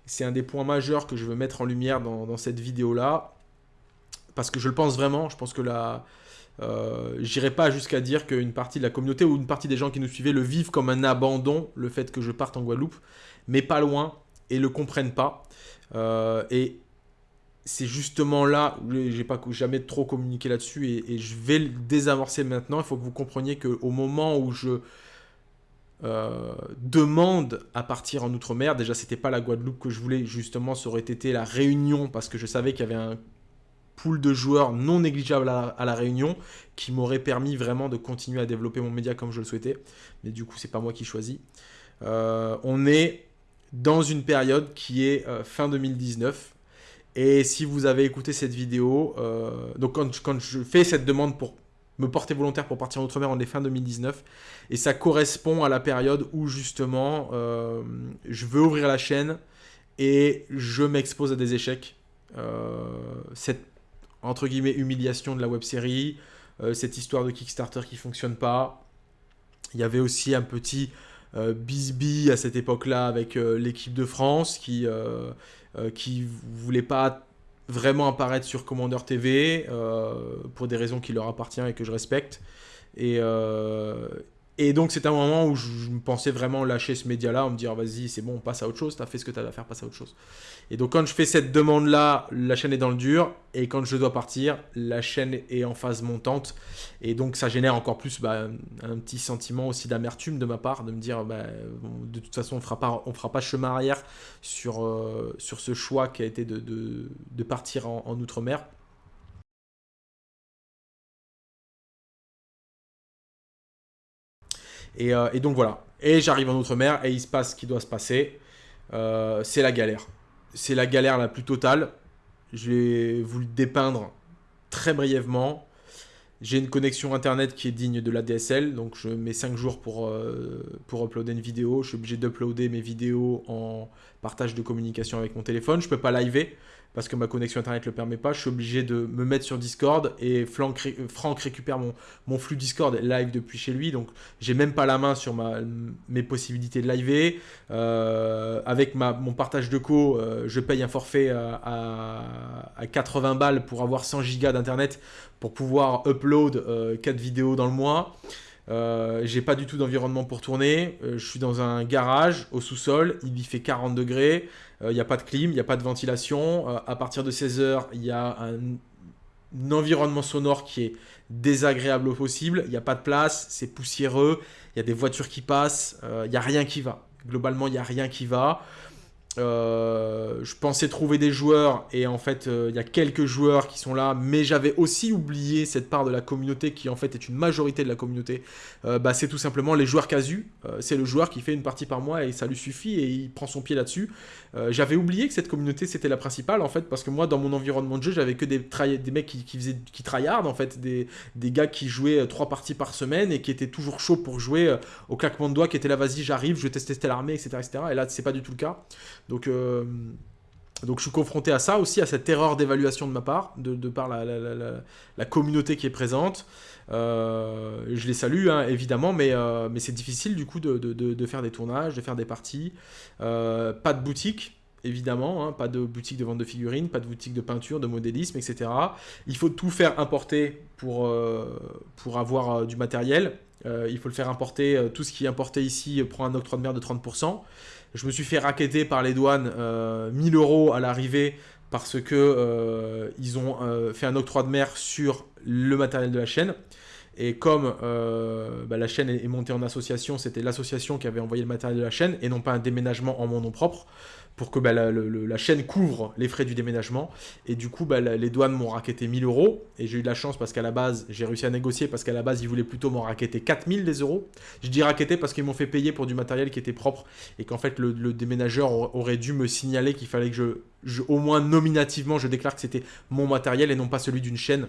C'est un des points majeurs que je veux mettre en lumière dans cette vidéo-là parce que je le pense vraiment, je pense que là, euh, j'irai pas jusqu'à dire qu'une partie de la communauté ou une partie des gens qui nous suivaient le vivent comme un abandon, le fait que je parte en Guadeloupe, mais pas loin, et le comprennent pas. Euh, et c'est justement là où j'ai pas jamais trop communiqué là-dessus, et, je vais le désamorcer maintenant. Il faut que vous compreniez qu'au moment où je euh, demande à partir en Outre-mer, déjà c'était pas la Guadeloupe que je voulais, justement ça aurait été la Réunion, parce que je savais qu'il y avait un pool de joueurs non négligeable à, la Réunion qui m'aurait permis vraiment de continuer à développer mon média comme je le souhaitais. Mais du coup, c'est pas moi qui choisis. Euh, on est dans une période qui est euh, fin 2019. Et si vous avez écouté cette vidéo, euh, donc quand, je fais cette demande pour me porter volontaire pour partir en Outre-mer, on est fin 2019. Et ça correspond à la période où justement je veux ouvrir la chaîne et je m'expose à des échecs. cette entre guillemets, humiliation de la web série, euh, cette histoire de Kickstarter qui fonctionne pas. Il y avait aussi un petit euh, bisbee à cette époque-là avec euh, l'équipe de France qui qui voulait pas vraiment apparaître sur Commander TV pour des raisons qui leur appartiennent et que je respecte. Et, et donc c'est un moment où je, me pensais vraiment lâcher ce média-là, en me dire vas-y c'est bon, on passe à autre chose, t'as fait ce que t'as à faire, passe à autre chose. Et donc quand je fais cette demande-là, la chaîne est dans le dur, et quand je dois partir, la chaîne est en phase montante, et donc ça génère encore plus bah, un petit sentiment aussi d'amertume de ma part, de me dire bah, de toute façon on on fera pas chemin arrière sur, euh, sur ce choix qui a été de, partir en Outre-mer. Euh, et, donc voilà. Et j'arrive en Outre-mer et il se passe ce qui doit se passer. Euh, c'est la galère. C'est la galère la plus totale. Je vais vous le dépeindre très brièvement. J'ai une connexion internet qui est digne de la DSL, donc je mets 5 jours pour, euh, pour uploader une vidéo. Je suis obligé d'uploader mes vidéos en partage de communication avec mon téléphone. Je ne peux pas liver parce que ma connexion internet ne le permet pas. Je suis obligé de me mettre sur Discord et Franck, récupère mon, flux Discord live depuis chez lui. Donc, j'ai même pas la main sur mes possibilités de live. Euh, avec mon partage de co, euh, je paye un forfait à, à, 80 balles pour avoir 100 gigas d'internet pour pouvoir upload 4 euh, vidéos dans le mois. Euh, j'ai pas du tout d'environnement pour tourner. je suis dans un garage au sous-sol. Il y fait 40 degrés. Il euh, n'y a pas de clim, il n'y a pas de ventilation. Euh, à partir de 16h, il y a un, environnement sonore qui est désagréable au possible. Il n'y a pas de place, c'est poussiéreux, il y a des voitures qui passent, euh, il n'y a rien qui va. Globalement, il n'y a rien qui va. Euh, je pensais trouver des joueurs et en fait euh, il y a quelques joueurs qui sont là mais j'avais aussi oublié cette part de la communauté qui en fait est une majorité de la communauté euh, bah, c'est tout simplement les joueurs casus c'est le joueur qui fait une partie par mois et ça lui suffit et il prend son pied là-dessus j'avais oublié que cette communauté c'était la principale en fait parce que moi dans mon environnement de jeu j'avais que des, mecs qui, faisaient qui tryhard en fait des, gars qui jouaient trois parties par semaine et qui étaient toujours chauds pour jouer au claquement de doigts qui étaient là vas-y j'arrive je vais tester l'armée etc etc et là c'est pas du tout le cas. Donc, euh, Donc je suis confronté à ça aussi, à cette erreur d'évaluation de ma part, de, par la, communauté qui est présente. Euh, je les salue, hein, évidemment, mais, euh, mais c'est difficile du coup de, faire des tournages, de faire des parties. Euh, pas de boutique, évidemment, hein, pas de boutique de vente de figurines, pas de boutique de peinture, de modélisme, etc. Il faut tout faire importer pour, pour avoir du matériel. il faut le faire importer, tout ce qui est importé ici prend un octroi de mer de 30%. Je me suis fait raqueter par les douanes 1000 euros à l'arrivée parce que ils ont fait un octroi de mer sur le matériel de la chaîne. Et comme euh, bah, la chaîne est montée en association, c'était l'association qui avait envoyé le matériel de la chaîne et non pas un déménagement en mon nom propre pour que bah, la, chaîne couvre les frais du déménagement. Et du coup, bah, les douanes m'ont raquetté 1000 euros. Et j'ai eu de la chance parce qu'à la base, j'ai réussi à négocier parce qu'à la base, ils voulaient plutôt m'en raqueter 4000 des euros. Je dis raqueter parce qu'ils m'ont fait payer pour du matériel qui était propre et qu'en fait, le, déménageur aurait dû me signaler qu'il fallait que je, au moins nominativement, je déclare que c'était mon matériel et non pas celui d'une chaîne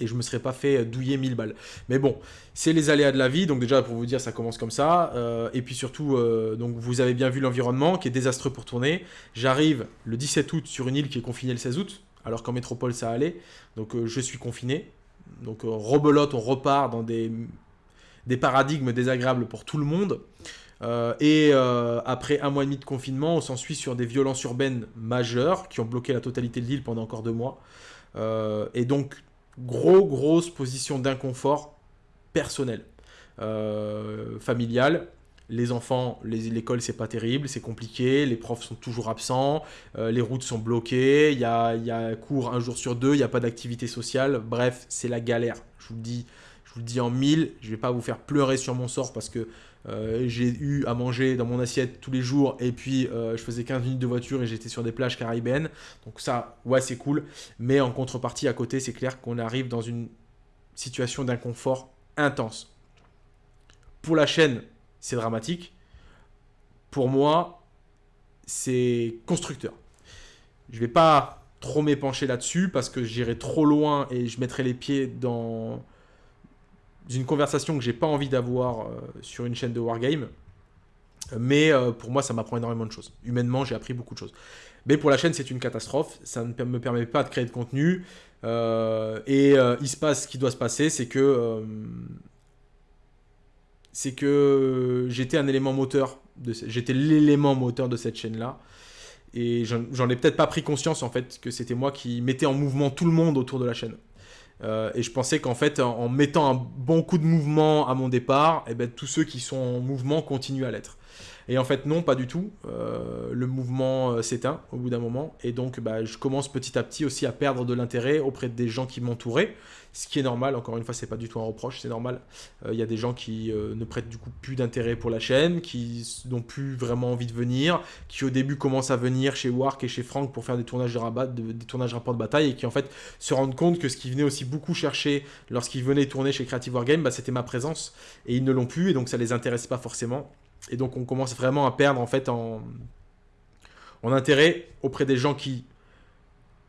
et je me serais pas fait douiller 1000 balles. Mais bon, c'est les aléas de la vie, donc déjà pour vous dire ça commence comme ça, euh, et puis surtout, euh, donc vous avez bien vu l'environnement qui est désastreux pour tourner. J'arrive le 17 août sur une île qui est confinée le 16 août, alors qu'en métropole ça allait, donc euh, je suis confiné. Donc rebelote, on repart dans des, des paradigmes désagréables pour tout le monde. et après un mois et demi de confinement, on s'ensuit sur des violences urbaines majeures qui ont bloqué la totalité de l'île pendant encore deux mois. et donc gros, grosse position d'inconfort personnel, euh, familial. Les enfants, l'école, c'est pas terrible, c'est compliqué, les profs sont toujours absents, euh, les routes sont bloquées, il y a, y a cours un jour sur deux, il n'y a pas d'activité sociale. Bref, c'est la galère. Je vous le dis, je vous le dis en mille, je vais pas vous faire pleurer sur mon sort parce que euh, j'ai eu à manger dans mon assiette tous les jours et puis euh, je faisais 15 minutes de voiture et j'étais sur des plages caribéennes. Donc ça, ouais, c'est cool. Mais en contrepartie, à côté, c'est clair qu'on arrive dans une situation d'inconfort intense. Pour la chaîne, c'est dramatique. Pour moi, c'est constructeur. Je vais pas trop m'épancher là-dessus parce que j'irai trop loin et je mettrai les pieds dans d'une conversation que j'ai pas envie d'avoir euh, sur une chaîne de Wargame. Mais euh, pour moi, ça m'apprend énormément de choses. Humainement, j'ai appris beaucoup de choses. Mais pour la chaîne, c'est une catastrophe. Ça ne me permet pas de créer de contenu. Euh, et il se passe ce qui doit se passer, c'est que c'est que j'étais un élément moteur. J'étais l'élément moteur de cette chaîne-là. Et j'en ai peut-être pas pris conscience en fait que c'était moi qui mettais en mouvement tout le monde autour de la chaîne. Euh, et je pensais qu'en fait, en, mettant un bon coup de mouvement à mon départ, eh ben, tous ceux qui sont en mouvement continuent à l'être. Et en fait, non, pas du tout. Euh, le mouvement euh, s'éteint au bout d'un moment. Et donc, bah, je commence petit à petit aussi à perdre de l'intérêt auprès des gens qui m'entouraient. Ce qui est normal, encore une fois, c'est pas du tout un reproche, c'est normal. Il y a des gens qui ne prêtent du coup plus d'intérêt pour la chaîne, qui n'ont plus vraiment envie de venir, qui au début commencent à venir chez Wark et chez Frank pour faire des tournages de rabat, des tournages rapport de bataille, et qui en fait se rendent compte que ce qu'ils venaient aussi beaucoup chercher lorsqu'ils venaient tourner chez Creative Wargame, bah, c'était ma présence. Et ils ne l'ont plus, et donc ça les intéresse pas forcément. Et donc on commence vraiment à perdre en fait en, intérêt auprès des gens qui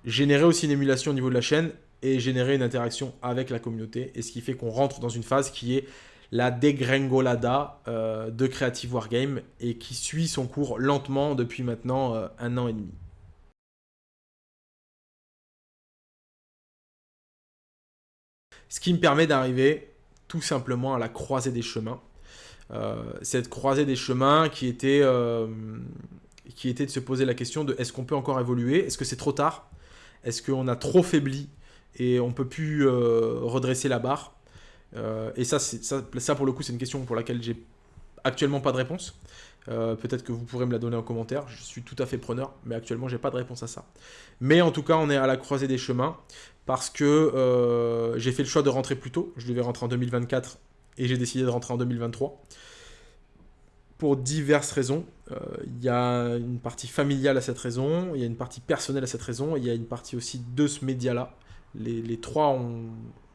généraient aussi une émulation au niveau de la chaîne et généraient une interaction avec la communauté. Et ce qui fait qu'on rentre dans une phase qui est la dégringolada euh, de Creative Wargame et qui suit son cours lentement depuis maintenant euh, un an et demi. Ce qui me permet d'arriver tout simplement à la croisée des chemins cette croisée des chemins qui était, euh, qui était de se poser la question de est-ce qu'on peut encore évoluer? Est-ce que c'est trop tard? Est-ce qu'on a trop faibli et on peut plus euh, redresser la barre? Et ça, ça, ça, pour le coup, c'est une question pour laquelle j'ai actuellement pas de réponse. Peut-être que vous pourrez me la donner en commentaire, je suis tout à fait preneur, mais actuellement j'ai pas de réponse à ça. Mais en tout cas, on est à la croisée des chemins, parce que j'ai fait le choix de rentrer plus tôt, je devais rentrer en 2024, et j'ai décidé de rentrer en 2023 pour diverses raisons. Euh, il y a une partie familiale à cette raison, il y a une partie personnelle à cette raison, il y a une partie aussi de ce média-là. Les, trois ont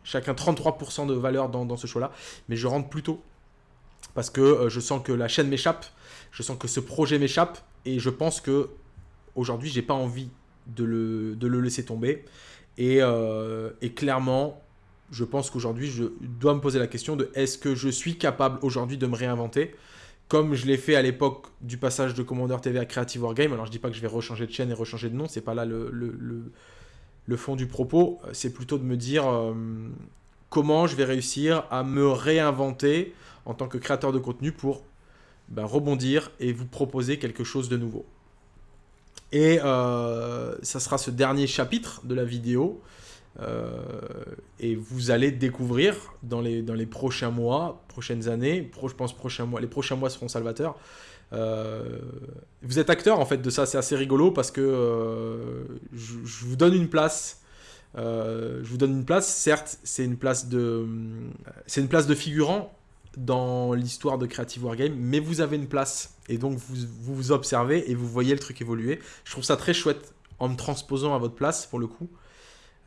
chacun 33% de valeur dans, ce choix-là, mais je rentre plus tôt parce que euh, je sens que la chaîne m'échappe, je sens que ce projet m'échappe, et je pense que aujourd'hui, j'ai pas envie de le, de le, laisser tomber. Et, euh, et clairement, je pense qu'aujourd'hui, je dois me poser la question de est-ce que je suis capable aujourd'hui de me réinventer comme je l'ai fait à l'époque du passage de Commander TV à Creative Wargame. Alors je dis pas que je vais rechanger de chaîne et rechanger de nom, c'est pas là le, le, fond du propos. C'est plutôt de me dire euh, comment je vais réussir à me réinventer en tant que créateur de contenu pour ben, rebondir et vous proposer quelque chose de nouveau. Et euh, ça sera ce dernier chapitre de la vidéo. Euh, et vous allez découvrir dans les, dans les prochains mois, prochaines années, je pense prochains mois, les prochains mois seront salvateurs. Euh, vous êtes acteur en fait de ça, c'est assez rigolo parce que je, vous donne une place. je vous donne une place, certes, c'est une place de, une place de figurant dans l'histoire de Creative Wargame, mais vous avez une place. Et donc, vous, vous, observez et vous voyez le truc évoluer. Je trouve ça très chouette en me transposant à votre place, pour le coup.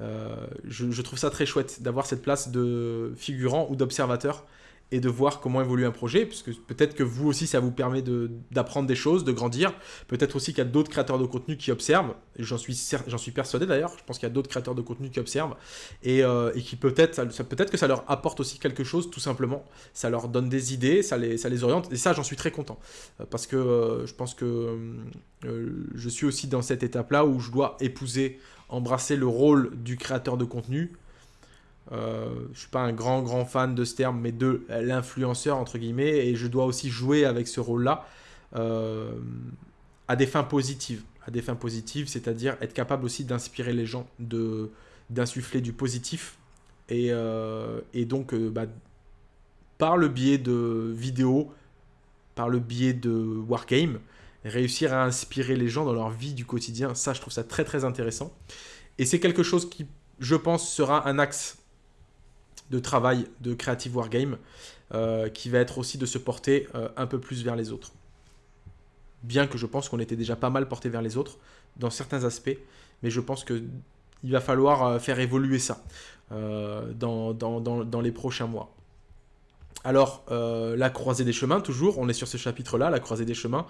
Euh, je, trouve ça très chouette d'avoir cette place de figurant ou d'observateur et de voir comment évolue un projet, puisque peut-être que vous aussi, ça vous permet d'apprendre des choses, de grandir. Peut-être aussi qu'il y a d'autres créateurs de contenu qui observent, j'en suis, suis persuadé d'ailleurs, je pense qu'il y a d'autres créateurs de contenu qui observent, et, euh, et qui peut-être, peut-être que ça leur apporte aussi quelque chose, tout simplement. Ça leur donne des idées, ça les, ça les oriente, et ça, j'en suis très content. Euh, parce que je pense que je suis aussi dans cette étape-là où je dois épouser, embrasser le rôle du créateur de contenu, euh, je ne suis pas un grand grand fan de ce terme, mais de l'influenceur entre guillemets, et je dois aussi jouer avec ce rôle-là euh, à des fins positives, à des fins positives, c'est-à-dire être capable aussi d'inspirer les gens, d'insuffler du positif, et, euh, et donc bah, par le biais de vidéos, par le biais de wargame, réussir à inspirer les gens dans leur vie du quotidien, ça je trouve ça très très intéressant, et c'est quelque chose qui je pense sera un axe de travail de Creative Wargame euh, qui va être aussi de se porter euh, un peu plus vers les autres. Bien que je pense qu'on était déjà pas mal porté vers les autres dans certains aspects, mais je pense qu'il va falloir euh, faire évoluer ça dans, dans, les prochains mois. Alors, la croisée des chemins, toujours, on est sur ce chapitre-là, la croisée des chemins.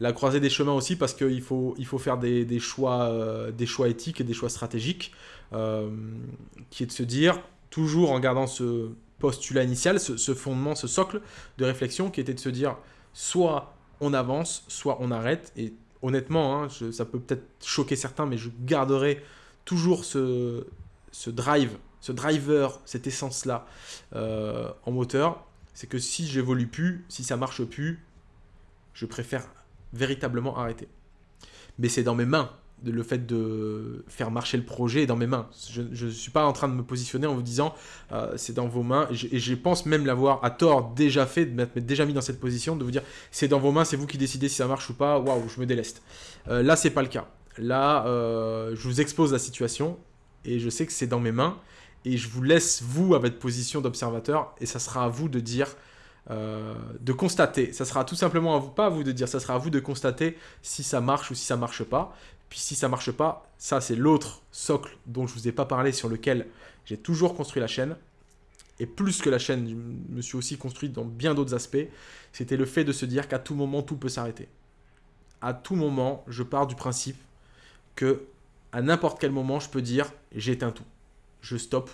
La croisée des chemins aussi parce qu'il faut, il faut faire des, choix, des choix éthiques et des choix stratégiques, qui est de se dire, toujours en gardant ce postulat initial, ce, fondement, ce socle de réflexion qui était de se dire soit on avance, soit on arrête. Et honnêtement, hein, ça peut peut-être choquer certains, mais je garderai toujours ce, drive, ce driver, cette essence-là euh, en moteur. C'est que si j'évolue plus, si ça marche plus, je préfère véritablement arrêter. Mais c'est dans mes mains le fait de faire marcher le projet est dans mes mains. Je ne suis pas en train de me positionner en vous disant euh, c'est dans vos mains. Et je, pense même l'avoir à tort déjà fait, de m'être déjà mis dans cette position, de vous dire c'est dans vos mains, c'est vous qui décidez si ça marche ou pas. Waouh, je me déleste. Euh, là, c'est pas le cas. Là, euh, je vous expose la situation et je sais que c'est dans mes mains. Et je vous laisse, vous, à votre position d'observateur, et ça sera à vous de dire euh, de constater. Ça sera tout simplement à vous, pas à vous de dire, ça sera à vous de constater si ça marche ou si ça marche pas. Puis si ça marche pas, ça c'est l'autre socle dont je vous ai pas parlé, sur lequel j'ai toujours construit la chaîne. Et plus que la chaîne, je me suis aussi construit dans bien d'autres aspects. C'était le fait de se dire qu'à tout moment, tout peut s'arrêter. À tout moment, je pars du principe que à n'importe quel moment, je peux dire j'éteins tout. Je stoppe.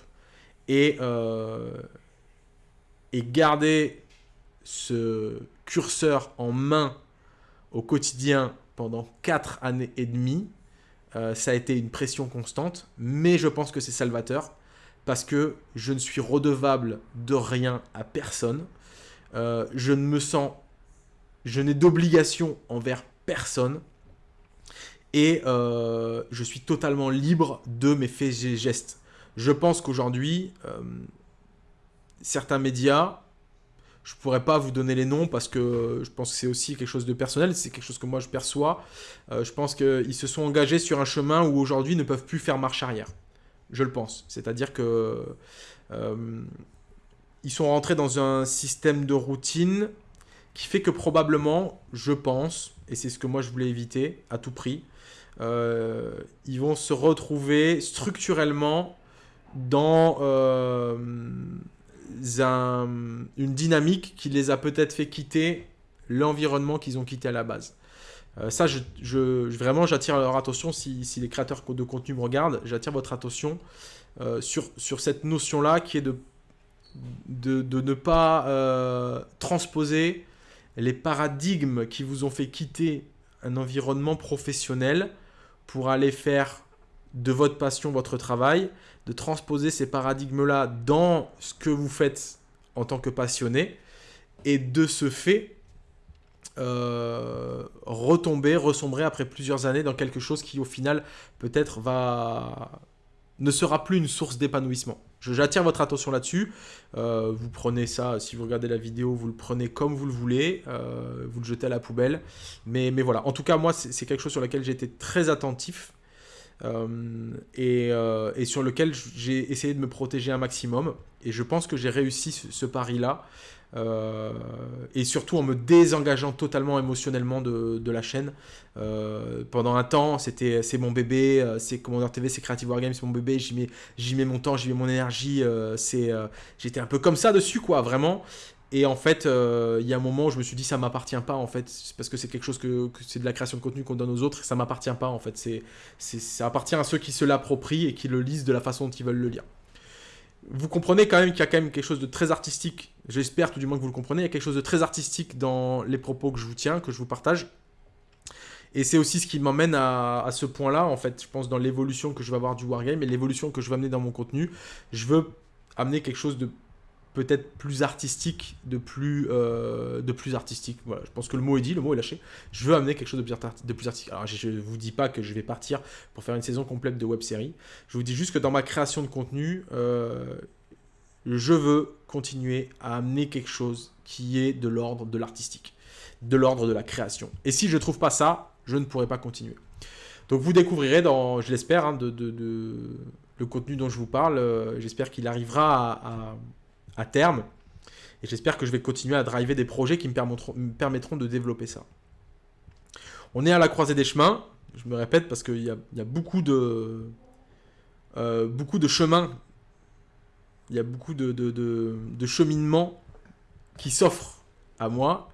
Et, euh, et garder ce curseur en main au quotidien pendant 4 années et demie. Euh, ça a été une pression constante, mais je pense que c'est salvateur parce que je ne suis redevable de rien à personne. Euh, je ne me sens... Je n'ai d'obligation envers personne. Et je suis totalement libre de mes faits et gestes. Je pense qu'aujourd'hui, certains médias je pourrais pas vous donner les noms parce que je pense que c'est aussi quelque chose de personnel, c'est quelque chose que moi je perçois. Euh, je pense qu'ils se sont engagés sur un chemin où aujourd'hui ne peuvent plus faire marche arrière. Je le pense. C'est-à-dire que euh, ils sont rentrés dans un système de routine qui fait que probablement, je pense, et c'est ce que moi je voulais éviter à tout prix, euh, ils vont se retrouver structurellement dans une dynamique qui les a peut-être fait quitter l'environnement qu'ils ont quitté à la base. Euh, ça, je, vraiment, j'attire leur attention, si, les créateurs de contenu me regardent, j'attire votre attention euh, sur, sur cette notion-là qui est de, de, ne pas euh, transposer les paradigmes qui vous ont fait quitter un environnement professionnel pour aller faire de votre passion votre travail, de transposer ces paradigmes-là dans ce que vous faites en tant que passionné, et de ce fait, euh, retomber, ressombrer après plusieurs années dans quelque chose qui au final peut-être va ne sera plus une source d'épanouissement. J'attire votre attention là-dessus. Euh, vous prenez ça, si vous regardez la vidéo, vous le prenez comme vous le voulez. Euh, vous le jetez à la poubelle. Mais, mais voilà, en tout cas, moi, c'est quelque chose sur lequel j'ai été très attentif. Et, et, sur lequel j'ai essayé de me protéger un maximum. Et je pense que j'ai réussi ce pari-là. Euh, et surtout en me désengageant totalement émotionnellement de, la chaîne. Euh, pendant un temps, c'était c'est mon bébé, euh, c'est Commander TV, c'est Creative Wargames, c'est mon bébé, j'y mets, mets mon temps, j'y mets mon énergie. c'est J'étais un peu comme ça dessus, quoi, vraiment. Et en fait, il y a un moment où je me suis dit, ça m'appartient pas, en fait, parce que c'est quelque chose que, c'est de la création de contenu qu'on donne aux autres, et ça m'appartient pas, en fait. C'est, ça appartient à ceux qui se l'approprient et qui le lisent de la façon dont ils veulent le lire vous comprenez quand même qu'il y a quand même quelque chose de très artistique, j'espère tout du moins que vous le comprenez, il y a quelque chose de très artistique dans les propos que je vous tiens, que je vous partage. Et c'est aussi ce qui m'emmène à, ce point-là, en fait, je pense, dans l'évolution que je vais avoir du Wargame et l'évolution que je vais amener dans mon contenu. Je veux amener quelque chose de peut-être plus artistique, de plus, euh, de plus artistique. Je pense que le mot est dit, le mot est lâché. Je veux amener quelque chose de plus, artistique. Alors, je ne vous dis pas que je vais partir pour faire une saison complète de web-série. Je vous dis juste que dans ma création de contenu, euh, je veux continuer à amener quelque chose qui est de l'ordre de l'artistique, de l'ordre de la création. Et si je ne trouve pas ça, je ne pourrai pas continuer. Donc vous découvrirez dans, je l'espère, hein, le contenu dont je vous parle. Euh, j'espère qu'il arrivera à terme. Et j'espère que je vais continuer à driver des projets qui me permettront, de développer ça. On est à la croisée des chemins. Je me répète parce qu'il y, a, beaucoup de, euh, beaucoup de chemins. Il y a beaucoup de, de cheminements qui s'offrent à moi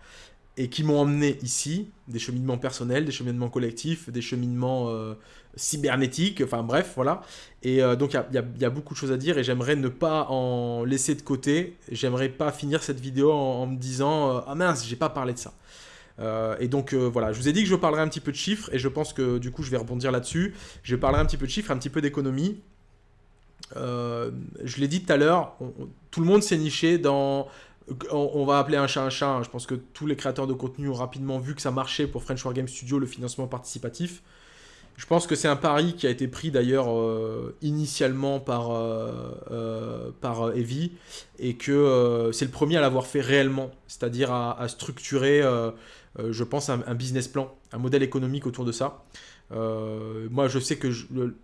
et qui m'ont emmené ici, des cheminements personnels, des cheminements collectifs, des cheminements euh, cybernétiques, enfin bref, voilà. Et euh, donc il y, a, beaucoup de choses à dire et j'aimerais ne pas en laisser de côté, j'aimerais pas finir cette vidéo en, me disant euh, Ah mince, j'ai pas parlé de ça ». et donc voilà, je vous ai dit que je parlerai un petit peu de chiffres et je pense que du coup je vais rebondir là-dessus. Je parlerai un petit peu de chiffres, un petit peu d'économie. je l'ai dit tout à l'heure, tout le monde s'est niché dans on, va appeler un chat un chat. Hein. Je pense que tous les créateurs de contenu ont rapidement vu que ça marchait pour French War Game Studio, le financement participatif. Je pense que c'est un pari qui a été pris d'ailleurs euh, initialement par, euh, euh, par Evie et que c'est le premier à l'avoir fait réellement, c'est-à-dire à, structurer, je pense, un, business plan, un modèle économique autour de ça. moi, je sais que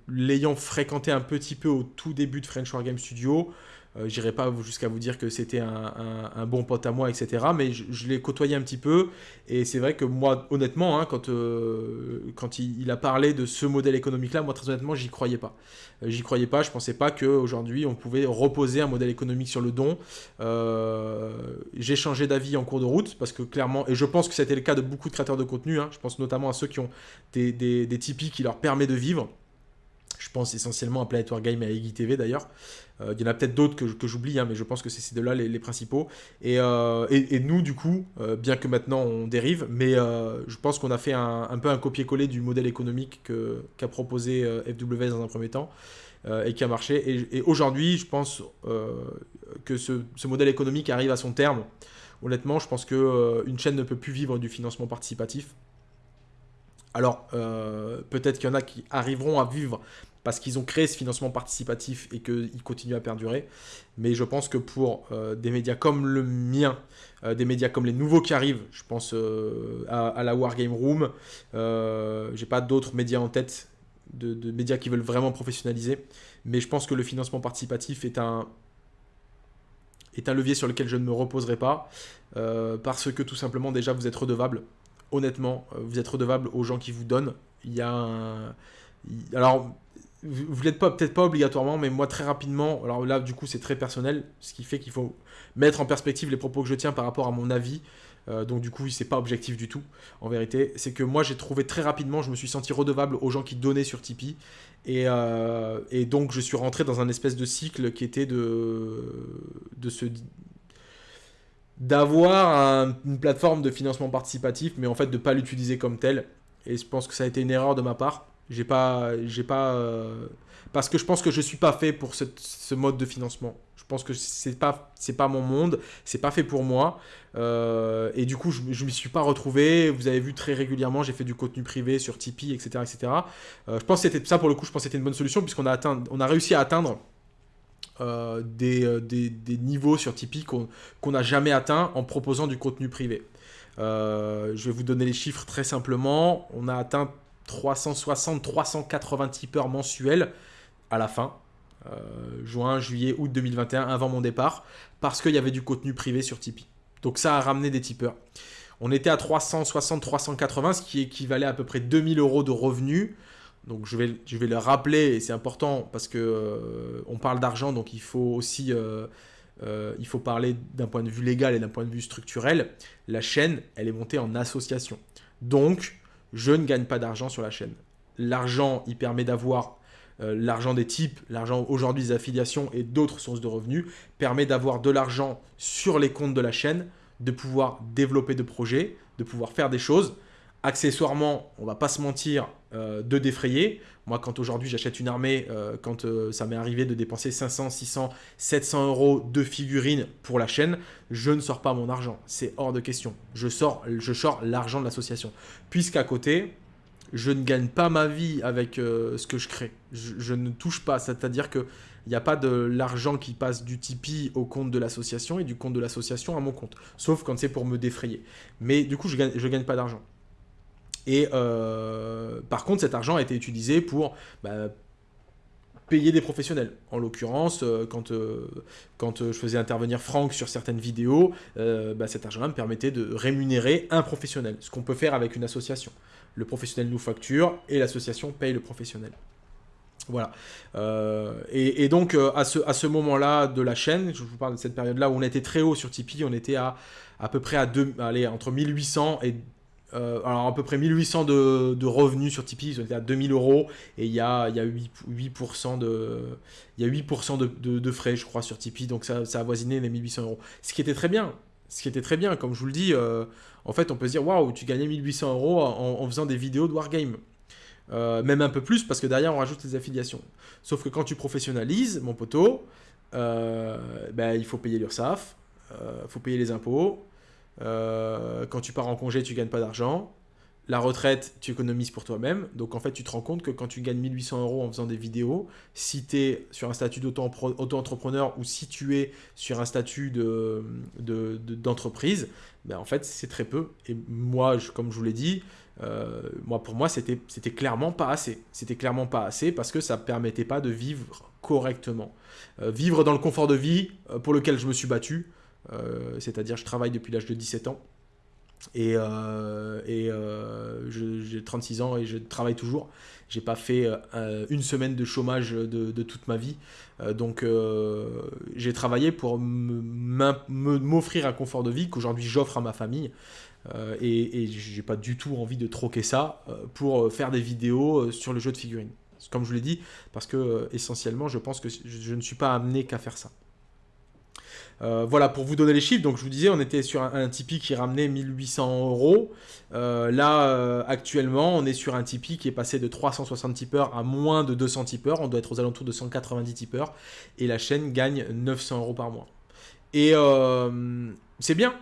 l'ayant fréquenté un petit peu au tout début de French War Game Studio, euh, J'irai pas jusqu'à vous dire que c'était un, bon pote à moi, etc. Mais je, l'ai côtoyé un petit peu. Et c'est vrai que moi, honnêtement, hein, quand, euh, quand il, a parlé de ce modèle économique-là, moi, très honnêtement, j'y croyais pas. Euh, j'y croyais pas. Je pensais pas qu'aujourd'hui, on pouvait reposer un modèle économique sur le don. J'ai changé d'avis en cours de route parce que clairement, et je pense que c'était le cas de beaucoup de créateurs de contenu. Hein, je pense notamment à ceux qui ont des, des, Tipeee qui leur permet de vivre. Je pense essentiellement à Planet Game et à TV d'ailleurs. Euh, il y en a peut-être d'autres que, j'oublie, hein, mais je pense que c'est ces deux-là les, principaux. Euh, et, nous, du coup, euh, bien que maintenant on dérive, mais je pense qu'on a fait un, peu un copier-coller du modèle économique qu'a proposé FWS dans un premier temps et qui a marché. Et, aujourd'hui, je pense que ce, ce, modèle économique arrive à son terme. Honnêtement, je pense qu'une chaîne ne peut plus vivre du financement participatif. Alors, peut-être qu'il y en a qui arriveront à vivre parce qu'ils ont créé ce financement participatif et qu'ils continuent à perdurer. Mais je pense que pour euh, des médias comme le mien, euh, des médias comme les nouveaux qui arrivent, je pense euh, à, la Wargame Room, j'ai pas d'autres médias en tête, de, médias qui veulent vraiment professionnaliser, mais je pense que le financement participatif est un, est un levier sur lequel je ne me reposerai pas, parce que tout simplement déjà vous êtes redevable, honnêtement, vous êtes redevable aux gens qui vous donnent. Il y a un... Alors, vous l'êtes pas peut-être pas obligatoirement, mais moi très rapidement, alors là du coup c'est très personnel, ce qui fait qu'il faut mettre en perspective les propos que je tiens par rapport à mon avis. Euh, donc du coup c'est pas objectif du tout en vérité. C'est que moi j'ai trouvé très rapidement, je me suis senti redevable aux gens qui donnaient sur Tipeee. Et, euh, donc je suis rentré dans un espèce de cycle qui était de, de se d'avoir une plateforme de financement participatif, mais en fait de ne pas l'utiliser comme tel. Et je pense que ça a été une erreur de ma part. J'ai pas, j'ai pas, euh, parce que je pense que je suis pas fait pour ce, mode de financement. Je pense que c'est pas, c'est pas mon monde, c'est pas fait pour moi. Euh, et du coup, je, je m'y suis pas retrouvé. Vous avez vu très régulièrement, j'ai fait du contenu privé sur Tipeee, etc., etc. Euh, je pense que c'était ça pour le coup. Je pense que c'était une bonne solution puisqu'on a atteint, on a réussi à atteindre des, des, niveaux sur Tipeee qu'on n'a jamais atteint en proposant du contenu privé. je vais vous donner les chiffres très simplement. On a atteint 360, 380 tipeurs mensuels à la fin. Euh, juin, juillet, août 2021, avant mon départ, parce qu'il y avait du contenu privé sur Tipeee. Donc ça a ramené des tipeurs. On était à 360, 380, ce qui équivalait à, peu près 2000 euros de revenus. Donc je vais, le rappeler, et c'est important parce que euh, on parle d'argent, donc il faut aussi euh, il faut parler d'un point de vue légal et d'un point de vue structurel. La chaîne, elle est montée en association. Donc, je ne gagne pas d'argent sur la chaîne. L'argent, il permet d'avoir euh, l'argent des types, l'argent aujourd'hui des affiliations et d'autres sources de revenus, permet d'avoir de l'argent sur les comptes de la chaîne, de pouvoir développer de projets, de pouvoir faire des choses. Accessoirement, on va pas se mentir, euh, de défrayer. Moi, quand aujourd'hui j'achète une armée, euh, quand ça m'est arrivé de dépenser 500, 600, 700 euros de figurines pour la chaîne, je ne sors pas mon argent. C'est hors de question. Je sors, l'argent de l'association. Puisqu'à côté, je ne gagne pas ma vie avec euh, ce que je crée. Je, ne touche pas, c'est-à-dire qu'il n'y a pas de l'argent qui passe du Tipeee au compte de l'association et du compte de l'association à mon compte. Sauf quand c'est pour me défrayer. Mais du coup, je ne gagne pas d'argent. Et euh, par contre, cet argent a été utilisé pour bah, payer des professionnels. En l'occurrence, euh, quand, quand je faisais intervenir Franck sur certaines vidéos, bah, cet argent-là me permettait de rémunérer un professionnel, ce qu'on peut faire avec une association le professionnel nous facture et l'association paye le professionnel. Voilà. Euh, et, donc, euh, à ce, à ce moment-là de la chaîne, je vous parle de cette période-là où on était très haut sur Tipeee, on était à à peu près à deux, allez, entre 1800 et... Euh, alors à peu près 1800 de, revenus sur Tipeee, ils étaient à 2000 euros et il y a, y a 8, 8%, de, il y a 8 de, de, frais, je crois, sur Tipeee, donc ça, ça a avoisiné les 1800 euros. Ce qui était très bien, ce qui était très bien, comme je vous le dis, en fait, on peut se dire, waouh, tu gagnais 1800 euros en, faisant des vidéos de Wargame. Euh, même un peu plus, parce que derrière, on rajoute les affiliations. Sauf que quand tu professionnalises, mon poteau, euh, ben, il faut payer l'URSSAF, il euh, faut payer les impôts. Quand tu pars en congé, tu gagnes pas d'argent. La retraite, tu économises pour toi-même. Donc en fait, tu te rends compte que quand tu gagnes 1800 euros en faisant des vidéos, si tu es sur un statut d'auto-entrepreneur ou si tu es sur un statut d'entreprise, de, ben en fait, c'est très peu. Et moi, comme je vous l'ai dit, euh, moi, pour moi, c'était clairement pas assez. C'était clairement pas assez parce que ça ne permettait pas de vivre correctement. Euh, vivre dans le confort de vie euh, pour lequel je me suis battu, c'est-à-dire je travaille depuis l'âge de 17 ans. Et, euh, euh, j'ai 36 ans et je travaille toujours. J'ai pas fait euh, une semaine de chômage de, toute ma vie. donc j'ai travaillé pour m'offrir un confort de vie qu'aujourd'hui j'offre à ma famille. et, et j'ai pas du tout envie de troquer ça pour faire des vidéos sur le jeu de figurines. Comme je vous l'ai dit, parce que essentiellement je pense que je ne suis pas amené qu'à faire ça. Euh, voilà, pour vous donner les chiffres, donc je vous disais, on était sur un, Tipeee qui ramenait 1800 euros. Euh, là, euh, actuellement, on est sur un Tipeee qui est passé de 360 tipeurs à moins de 200 tipeurs. On doit être aux alentours de 190 tipeurs. Et la chaîne gagne 900 euros par mois. Et c'est bien.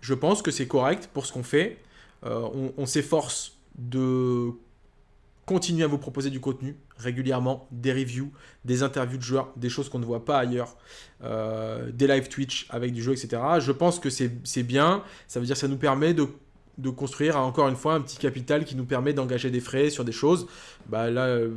Je pense que c'est correct pour ce qu'on fait. on s'efforce de continuer à vous proposer du contenu régulièrement, des reviews, des interviews de joueurs, des choses qu'on ne voit pas ailleurs, euh, des live Twitch avec du jeu, etc. Je pense que c'est bien, ça veut dire que ça nous permet de, construire encore une fois un petit capital qui nous permet d'engager des frais sur des choses. Bah là, euh,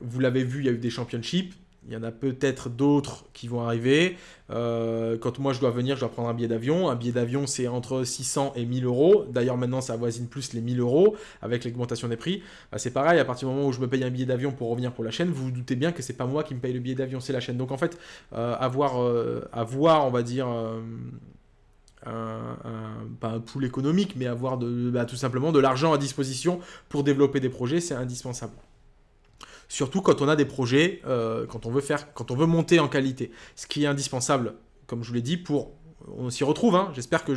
vous l'avez vu, il y a eu des championships, il y en a peut-être d'autres qui vont arriver. Euh, quand moi je dois venir, je dois prendre un billet d'avion. Un billet d'avion, c'est entre 600 et 1000 euros. D'ailleurs, maintenant, ça avoisine plus les 1000 euros avec l'augmentation des prix. Bah, c'est pareil, à partir du moment où je me paye un billet d'avion pour revenir pour la chaîne, vous vous doutez bien que c'est pas moi qui me paye le billet d'avion, c'est la chaîne. Donc en fait, euh, avoir, euh, avoir, on va dire, un, pas un pool économique, mais avoir de, bah, tout simplement de l'argent à disposition pour développer des projets, c'est indispensable. Surtout quand on a des projets, euh, quand, on veut faire, quand on veut monter en qualité. Ce qui est indispensable, comme je vous l'ai dit, pour on s'y retrouve. Hein. J'espère que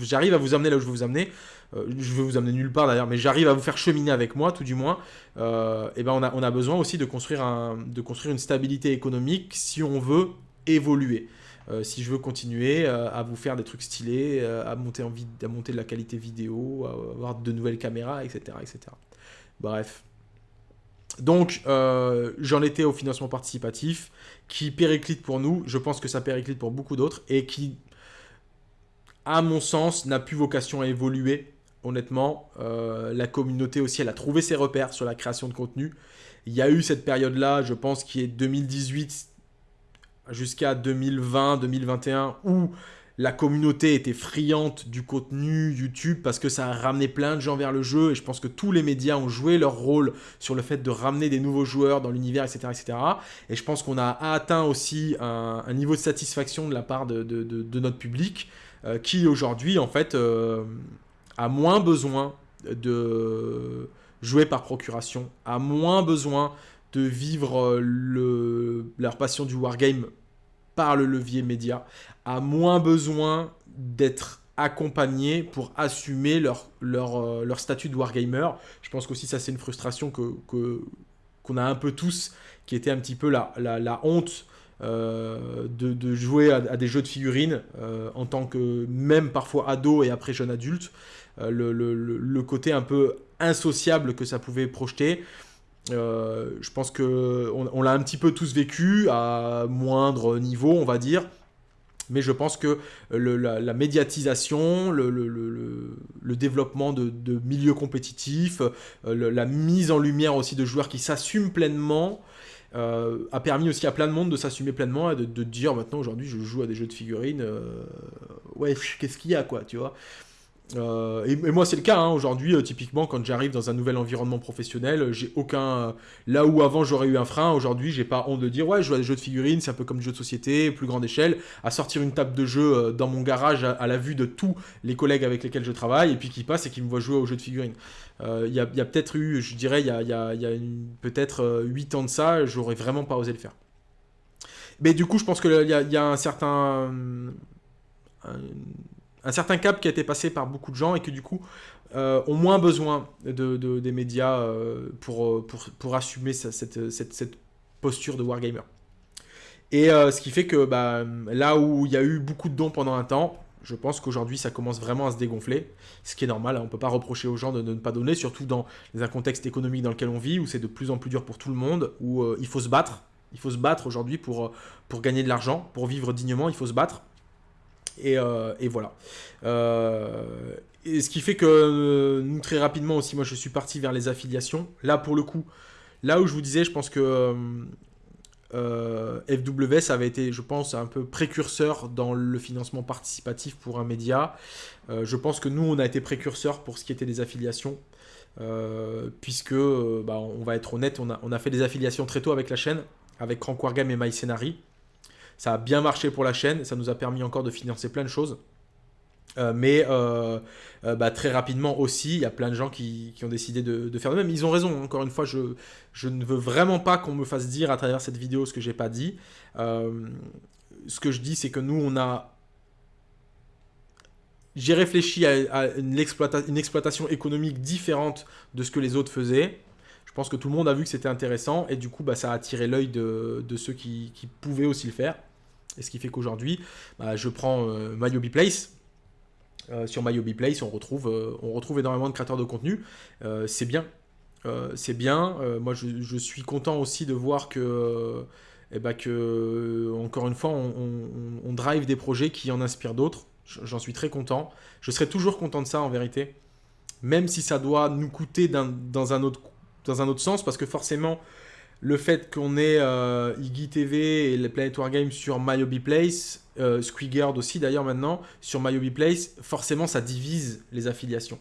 j'arrive à vous amener là où je veux vous amener. Euh, je veux vous amener nulle part d'ailleurs, mais j'arrive à vous faire cheminer avec moi, tout du moins. Euh, et ben on a, on a besoin aussi de construire, un, de construire une stabilité économique si on veut évoluer. Euh, si je veux continuer à vous faire des trucs stylés, à, monter en à monter de la qualité vidéo, à avoir de nouvelles caméras, etc. etc. Bref. Donc, j'en étais au financement participatif, qui périclite pour nous, je pense que ça périclite pour beaucoup d'autres, et qui à mon sens, n'a plus vocation à évoluer. Honnêtement, euh, la communauté aussi, elle a trouvé ses repères sur la création de contenu. Il y a eu cette période-là, je pense, qui est 2018 jusqu'à 2020-2021, où la communauté était friante du contenu YouTube parce que ça a ramené plein de gens vers le jeu et je pense que tous les médias ont joué leur rôle sur le fait de ramener des nouveaux joueurs dans l'univers, etc., etc. Et je pense qu'on a atteint aussi un, niveau de satisfaction de la part de notre public euh, qui aujourd'hui, en fait, euh, a moins besoin de jouer par procuration, a moins besoin de vivre euh, le, leur passion du wargame par le levier média, a moins besoin d'être accompagné pour assumer leur, leur, leur, statut de wargamer. Je pense qu'aussi ça c'est une frustration que qu'on a un peu tous, qui était un petit peu la, la, honte euh, de, jouer à, des jeux de figurines euh, en tant que même parfois ado et après jeune adulte. Euh, le, côté un peu insociable que ça pouvait projeter. je pense que on, l'a un petit peu tous vécu à moindre niveau, on va dire. Mais je pense que la, médiatisation, le, développement de, milieux compétitifs, la mise en lumière aussi de joueurs qui s'assument pleinement, euh, a permis aussi à plein de monde de s'assumer pleinement et de, dire maintenant aujourd'hui je joue à des jeux de figurines, euh, ouais, qu'est-ce qu'il y a quoi, tu vois. Euh, et, moi, c'est le cas. Hein. Aujourd'hui, euh, typiquement, quand j'arrive dans un nouvel environnement professionnel, euh, j'ai aucun. là où avant j'aurais eu un frein, aujourd'hui, j'ai pas honte de dire ouais, je joue à des jeux de figurines, c'est un peu comme des jeux de société, plus grande échelle, à sortir une table de jeu dans mon garage à, la vue de tous les collègues avec lesquels je travaille, et puis qui passent et qui me voient jouer aux jeux de figurines. Il y a, peut-être eu, je dirais, il y a, peut-être 8 ans de ça, j'aurais vraiment pas osé le faire. Mais du coup, je pense qu'il y, y, a un certain un certain cap qui a été passé par beaucoup de gens et que du coup euh, ont moins besoin de, des médias euh, pour, euh, pour, pour, assumer cette, cette, cette, posture de wargamer. Et ce qui fait que bah, là où il y a eu beaucoup de dons pendant un temps, je pense qu'aujourd'hui ça commence vraiment à se dégonfler, ce qui est normal, hein. on ne peut pas reprocher aux gens de, ne pas donner, surtout dans un contexte économique dans lequel on vit, où c'est de plus en plus dur pour tout le monde, où il faut se battre, il faut se battre aujourd'hui pour, pour gagner de l'argent, pour vivre dignement, il faut se battre. Euh, et, voilà. Euh, et ce qui fait que euh, nous, très rapidement aussi, moi je suis parti vers les affiliations. Là, pour le coup, là où je vous disais, je pense que FWS avait été, je pense, un peu précurseur dans le financement participatif pour un média. je pense que nous, on a été précurseur pour ce qui était des affiliations. puisque, bah, on va être honnête, on a, on a, fait des affiliations très tôt avec la chaîne, avec Crank Wargame et MyScenary. Ça a bien marché pour la chaîne, ça nous a permis encore de financer plein de choses. Euh, mais euh, euh, bah, très rapidement aussi, il y a plein de gens qui, ont décidé de, faire de même. Ils ont raison, encore une fois, je, ne veux vraiment pas qu'on me fasse dire à travers cette vidéo ce que j'ai pas dit. ce que je dis, c'est que nous, on a... J'ai réfléchi à, une, une, exploitation économique différente de ce que les autres faisaient. Je pense que tout le monde a vu que c'était intéressant et du coup, bah, ça a attiré l'œil de, ceux qui pouvaient aussi le faire. Et ce qui fait qu'aujourd'hui, bah, je prends euh, MyObiPlace. Place. Euh, sur MyObiPlace, Place, on retrouve, euh, on retrouve énormément de créateurs de contenu. c'est bien. c'est bien. moi, je, suis content aussi de voir que, ben, que encore une fois, on, drive des projets qui en inspirent d'autres. J'en suis très content. Je serai toujours content de ça, en vérité. Même si ça doit nous coûter dans, un autre, dans un autre sens, parce que forcément, le fait qu'on ait euh, Iggy TV et les Planet Wargames sur My Place, euh, aussi d'ailleurs maintenant, sur My Place, forcément ça divise les affiliations.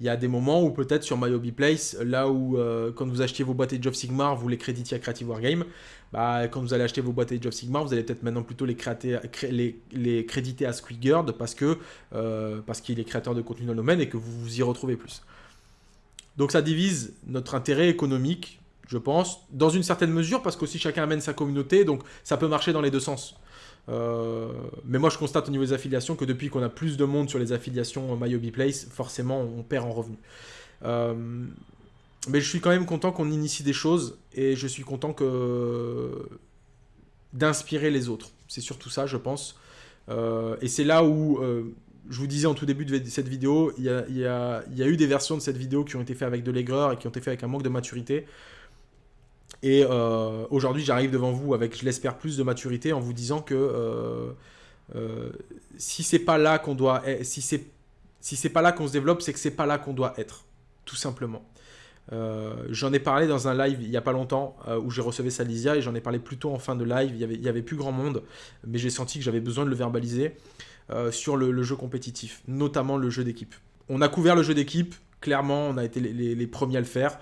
Il y a des moments où peut-être sur My Place, là où euh, quand vous achetiez vos boîtes Age of Sigmar, vous les créditiez à Creative Wargame, bah, quand vous allez acheter vos boîtes Age of Sigmar, vous allez peut-être maintenant plutôt les, les, créditer à Squigard parce parce qu'il est créateur de contenu dans le domaine et que vous vous y retrouvez plus. Donc ça divise notre intérêt économique je pense, dans une certaine mesure, parce qu'aussi chacun amène sa communauté, donc ça peut marcher dans les deux sens. mais moi, je constate au niveau des affiliations que depuis qu'on a plus de monde sur les affiliations MyOB Place, forcément, on perd en revenus. mais je suis quand même content qu'on initie des choses et je suis content que d'inspirer les autres. C'est surtout ça, je pense. et c'est là où je vous disais en tout début de cette vidéo, il y a, eu des versions de cette vidéo qui ont été faites avec de l'aigreur et qui ont été faites avec un manque de maturité. Et euh, aujourd'hui, j'arrive devant vous avec, je l'espère, plus de maturité en vous disant que euh, euh, si c'est pas là qu'on doit, si c'est si c'est pas là qu'on se développe, c'est que c'est pas là qu'on doit être, tout simplement. j'en ai parlé dans un live il y a pas longtemps où j'ai reçu Salisia et j'en ai parlé plutôt en fin de live. Il y avait, il y avait plus grand monde, mais j'ai senti que j'avais besoin de le verbaliser. Sur le, jeu compétitif, notamment le jeu d'équipe. On a couvert le jeu d'équipe, clairement, on a été les, premiers à le faire,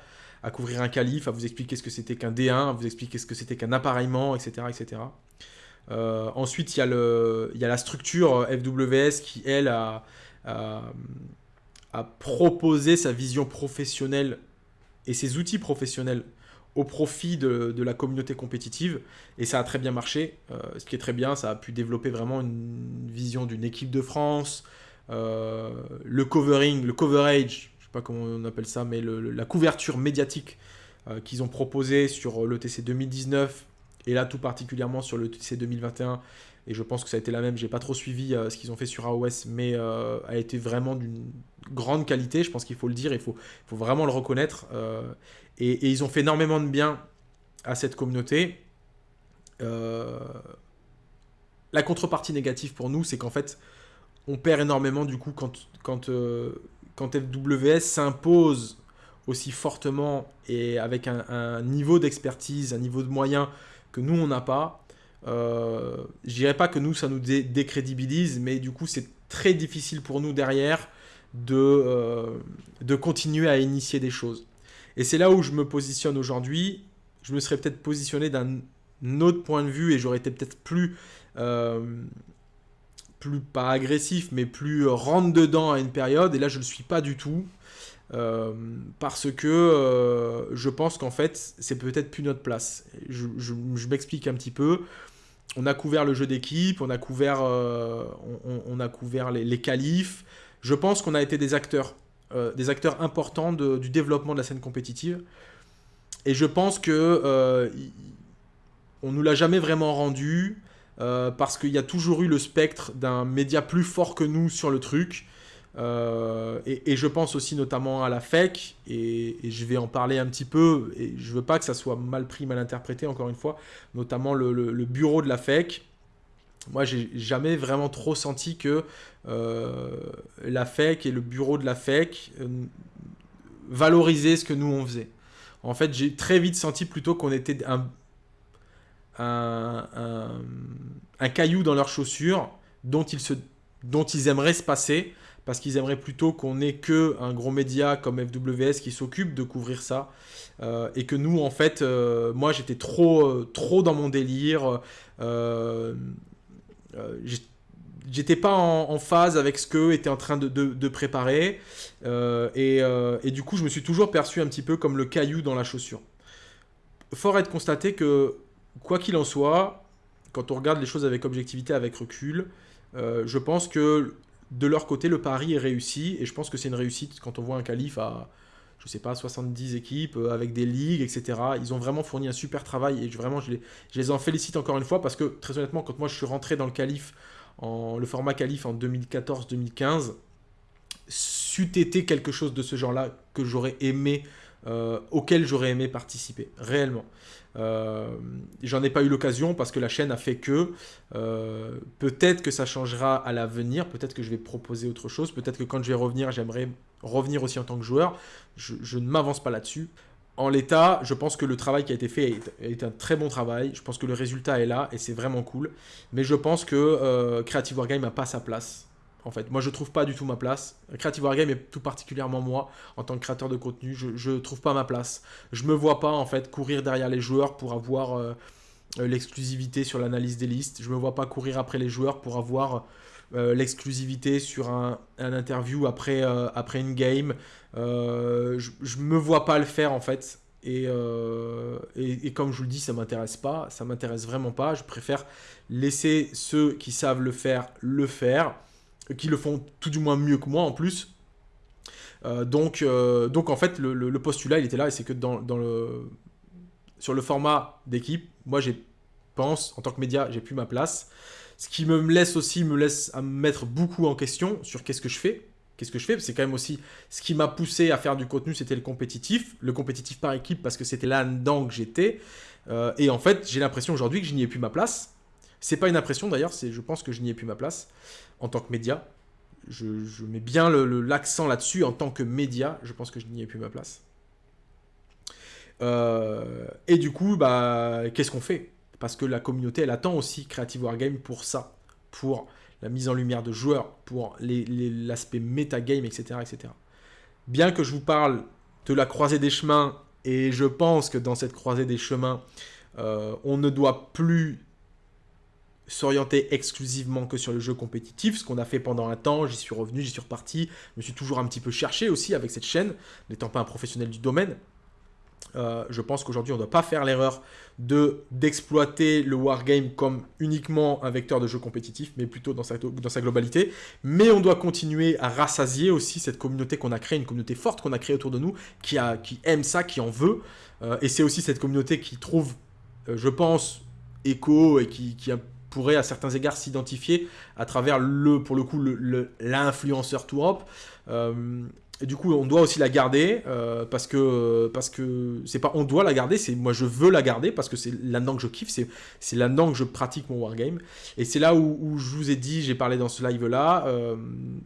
à couvrir un calife, à vous expliquer ce que c'était qu'un D1, à vous expliquer ce que c'était qu'un appareillement, etc. etc. Euh, ensuite, il y, a le, il y, a la structure FWS qui, elle, a, a proposé sa vision professionnelle et ses outils professionnels au profit de, la communauté compétitive. Et ça a très bien marché. Euh, ce qui est très bien, ça a pu développer vraiment une vision d'une équipe de France. Euh, le covering, le coverage, je sais pas comment on appelle ça, mais la couverture médiatique euh, qu'ils ont proposé sur le TC 2019 et là tout particulièrement sur le TC 2021 et je pense que ça a été la même. J'ai pas trop suivi ce qu'ils ont fait sur AOS, mais a été vraiment d'une grande qualité. Je pense qu'il faut le dire, il faut, vraiment le reconnaître. Et, ils ont fait énormément de bien à cette communauté. Euh, la contrepartie négative pour nous, c'est qu'en fait, on perd énormément du coup quand, quand, euh, quand FWS s'impose aussi fortement et avec un, niveau d'expertise, un niveau de moyens que nous, on n'a pas. Euh, je dirais pas que nous, ça nous décrédibilise, mais du coup, c'est très difficile pour nous derrière de, euh, de continuer à initier des choses. Et c'est là où je me positionne aujourd'hui. Je me serais peut-être positionné d'un autre point de vue et j'aurais été peut-être plus, euh, plus pas agressif, mais plus rentre dedans à une période. Et là, je ne le suis pas du tout. Euh, parce que euh, je pense qu'en fait, c'est peut-être plus notre place. Je, m'explique un petit peu. On a couvert le jeu d'équipe, on a couvert, les, les qualifs. Je pense qu'on a été des acteurs euh, des acteurs importants du développement de la scène compétitive. Et je pense que euh, on nous l'a jamais vraiment rendu euh, parce qu'il y a toujours eu le spectre d'un média plus fort que nous sur le truc. et, je pense aussi notamment à la FEC, et, je vais en parler un petit peu, et je veux pas que ça soit mal pris, mal interprété encore une fois, notamment le bureau de la FEC, moi, j'ai jamais vraiment trop senti que euh, la FEC et le bureau de la FEC euh, valorisaient ce que nous on faisait. En fait, j'ai très vite senti plutôt qu'on était un, un, caillou dans leurs chaussures dont ils, se, dont ils aimeraient se passer parce qu'ils aimeraient plutôt qu'on ait que un gros média comme FWS qui s'occupe de couvrir ça euh, et que nous en fait moi j'étais trop trop dans mon délire euh, j'étais pas en, phase avec ce qu'eux étaient en train de, préparer. Euh, euh, et, du coup, je me suis toujours perçu un petit peu comme le caillou dans la chaussure. Fort est de constater que, quoi qu'il en soit, quand on regarde les choses avec objectivité, avec recul, je pense que de leur côté, le pari est réussi. Et je pense que c'est une réussite quand on voit un calife à, je sais pas, 70 équipes avec des ligues, etc. Ils ont vraiment fourni un super travail et vraiment, je les, je les en félicite encore une fois parce que, très honnêtement, quand moi je suis rentré dans le calife, en, le format calife en 2014-2015, c'eût été quelque chose de ce genre-là que j'aurais aimé, euh, auquel j'aurais aimé participer, réellement. Euh, j'en ai pas eu l'occasion parce que la chaîne a fait que euh, peut-être que ça changera à l'avenir, peut-être que je vais proposer autre chose, peut-être que quand je vais revenir, j'aimerais revenir aussi en tant que joueur. Je, ne m'avance pas là-dessus. En l'état, je pense que le travail qui a été fait est, un très bon travail. Je pense que le résultat est là et c'est vraiment cool. Mais je pense que euh, Creative Wargame n'a pas sa place. En fait, moi je trouve pas du tout ma place. Creative Wargame et tout particulièrement moi, en tant que créateur de contenu, je, ne trouve pas ma place. Je me vois pas en fait courir derrière les joueurs pour avoir euh, euh, l'exclusivité sur l'analyse des listes. Je me vois pas courir après les joueurs pour avoir euh, l'exclusivité sur un, interview après, après une game. Je, je me vois pas le faire en fait. Et, et, comme je vous le dis, ça m'intéresse pas, ça m'intéresse vraiment pas. Je préfère laisser ceux qui savent le faire le faire, qui le font tout du moins mieux que moi en plus. donc, donc en fait, le, postulat, il était là, et c'est que dans, dans, le, sur le format d'équipe, moi, j'ai pense, en tant que média, j'ai plus ma place. Ce qui me laisse aussi, me laisse à me mettre beaucoup en question sur qu'est-ce que je fais. Qu'est-ce que je fais? C'est quand même aussi ce qui m'a poussé à faire du contenu, c'était le compétitif. Le compétitif par équipe parce que c'était là-dedans que j'étais. Euh, et en fait, j'ai l'impression aujourd'hui que je n'y ai plus ma place. C'est pas une impression d'ailleurs, je pense que je n'y ai plus ma place en tant que média. Je, mets bien l'accent là-dessus en tant que média. Je pense que je n'y ai plus ma place. Euh, et du coup, bah, qu'est-ce qu'on fait? Parce que la communauté, elle attend aussi Creative Wargame pour ça, pour la mise en lumière de joueurs, pour l'aspect metagame, etc., etc. Bien que je vous parle de la croisée des chemins, et je pense que dans cette croisée des chemins, euh, on ne doit plus s'orienter exclusivement que sur le jeu compétitif, ce qu'on a fait pendant un temps, j'y suis revenu, j'y suis reparti, je me suis toujours un petit peu cherché aussi avec cette chaîne, n'étant pas un professionnel du domaine, euh, je pense qu'aujourd'hui, on ne doit pas faire l'erreur d'exploiter le wargame comme uniquement un vecteur de jeu compétitif, mais plutôt dans sa, dans sa globalité. Mais on doit continuer à rassasier aussi cette communauté qu'on a créée, une communauté forte qu'on a créée autour de nous, qui, a, qui aime ça, qui en veut. Euh, et c'est aussi cette communauté qui trouve, euh, je pense, écho et qui, qui pourrait à certains égards s'identifier à travers le, pour le coup, l'influenceur le, Tour et du coup, on doit aussi la garder euh, parce que parce que c'est pas on doit la garder, c'est moi je veux la garder parce que c'est là-dedans que je kiffe, c'est là-dedans que je pratique mon wargame. Et c'est là où, je vous ai dit, j'ai parlé dans ce live là, euh,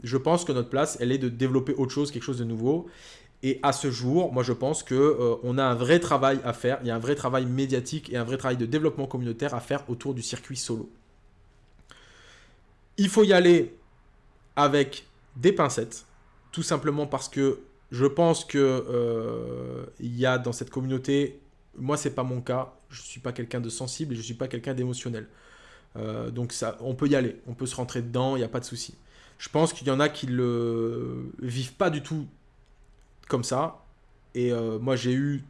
je pense que notre place, elle est de développer autre chose, quelque chose de nouveau. Et à ce jour, moi je pense que euh, on a un vrai travail à faire. Il y a un vrai travail médiatique et un vrai travail de développement communautaire à faire autour du circuit solo. Il faut y aller avec des pincettes tout simplement parce que je pense que euh, y a dans cette communauté, moi c'est pas mon cas, je suis pas quelqu'un de sensible et je suis pas quelqu'un d'émotionnel. Euh, donc ça, on peut y aller, on peut se rentrer dedans, il n'y a pas de souci. Je pense qu'il y en a qui le vivent pas du tout comme ça. Et euh, moi j'ai eu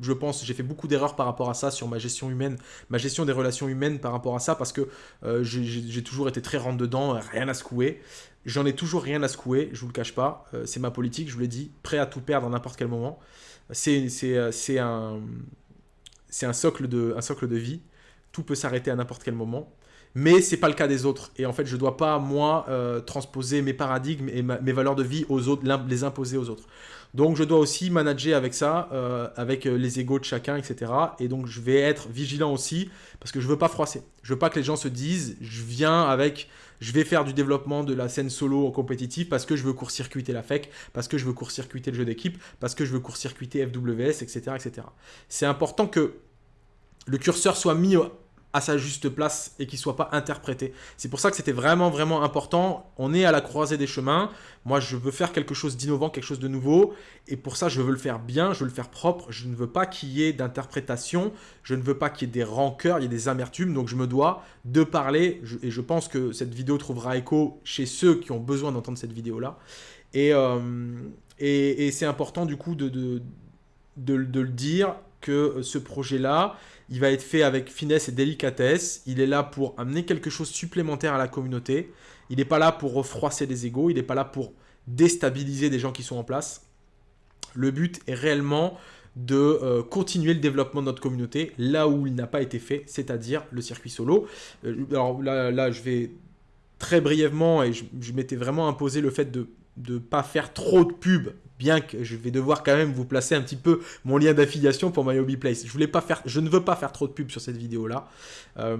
je pense, j'ai fait beaucoup d'erreurs par rapport à ça sur ma gestion humaine, ma gestion des relations humaines par rapport à ça, parce que euh, j'ai toujours été très rentre dedans, rien à secouer. J'en ai toujours rien à secouer, je vous le cache pas. Euh, c'est ma politique, je vous l'ai dit, prêt à tout perdre à n'importe quel moment. C'est euh, un, un, socle de, un socle de vie. Tout peut s'arrêter à n'importe quel moment. Mais c'est pas le cas des autres. Et en fait, je dois pas, moi, transposer mes paradigmes et mes valeurs de vie aux autres, les imposer aux autres. Donc je dois aussi manager avec ça, euh, avec euh, les égaux de chacun, etc. Et donc je vais être vigilant aussi, parce que je veux pas froisser. Je veux pas que les gens se disent, je viens avec, je vais faire du développement de la scène solo en compétitif parce que je veux court-circuiter la FEC, parce que je veux court-circuiter le jeu d'équipe, parce que je veux court-circuiter FWS, etc. etc. C'est important que le curseur soit mis à sa juste place et qu'il soit pas interprété. C'est pour ça que c'était vraiment vraiment important. On est à la croisée des chemins. Moi, je veux faire quelque chose d'innovant, quelque chose de nouveau et pour ça, je veux le faire bien, je veux le faire propre. Je ne veux pas qu'il y ait d'interprétation, je ne veux pas qu'il y ait des rancœurs, il y ait des amertumes. Donc je me dois de parler et je pense que cette vidéo trouvera écho chez ceux qui ont besoin d'entendre cette vidéo là. Et, euh, et, c'est important du coup de, de le dire que ce projet là il va être fait avec finesse et délicatesse. Il est là pour amener quelque chose supplémentaire à la communauté. Il n'est pas là pour refroisser les égaux. Il n'est pas là pour déstabiliser des gens qui sont en place. Le but est réellement de euh, continuer le développement de notre communauté là où il n'a pas été fait, c'est-à-dire le circuit solo. Euh, alors là, là, je vais très brièvement, et je m'étais vraiment imposé le fait de ne pas faire trop de pub bien que je vais devoir quand même vous placer un petit peu mon lien d'affiliation pour My Hobby Place. Je ne veux pas faire trop de pub sur cette vidéo-là. Euh,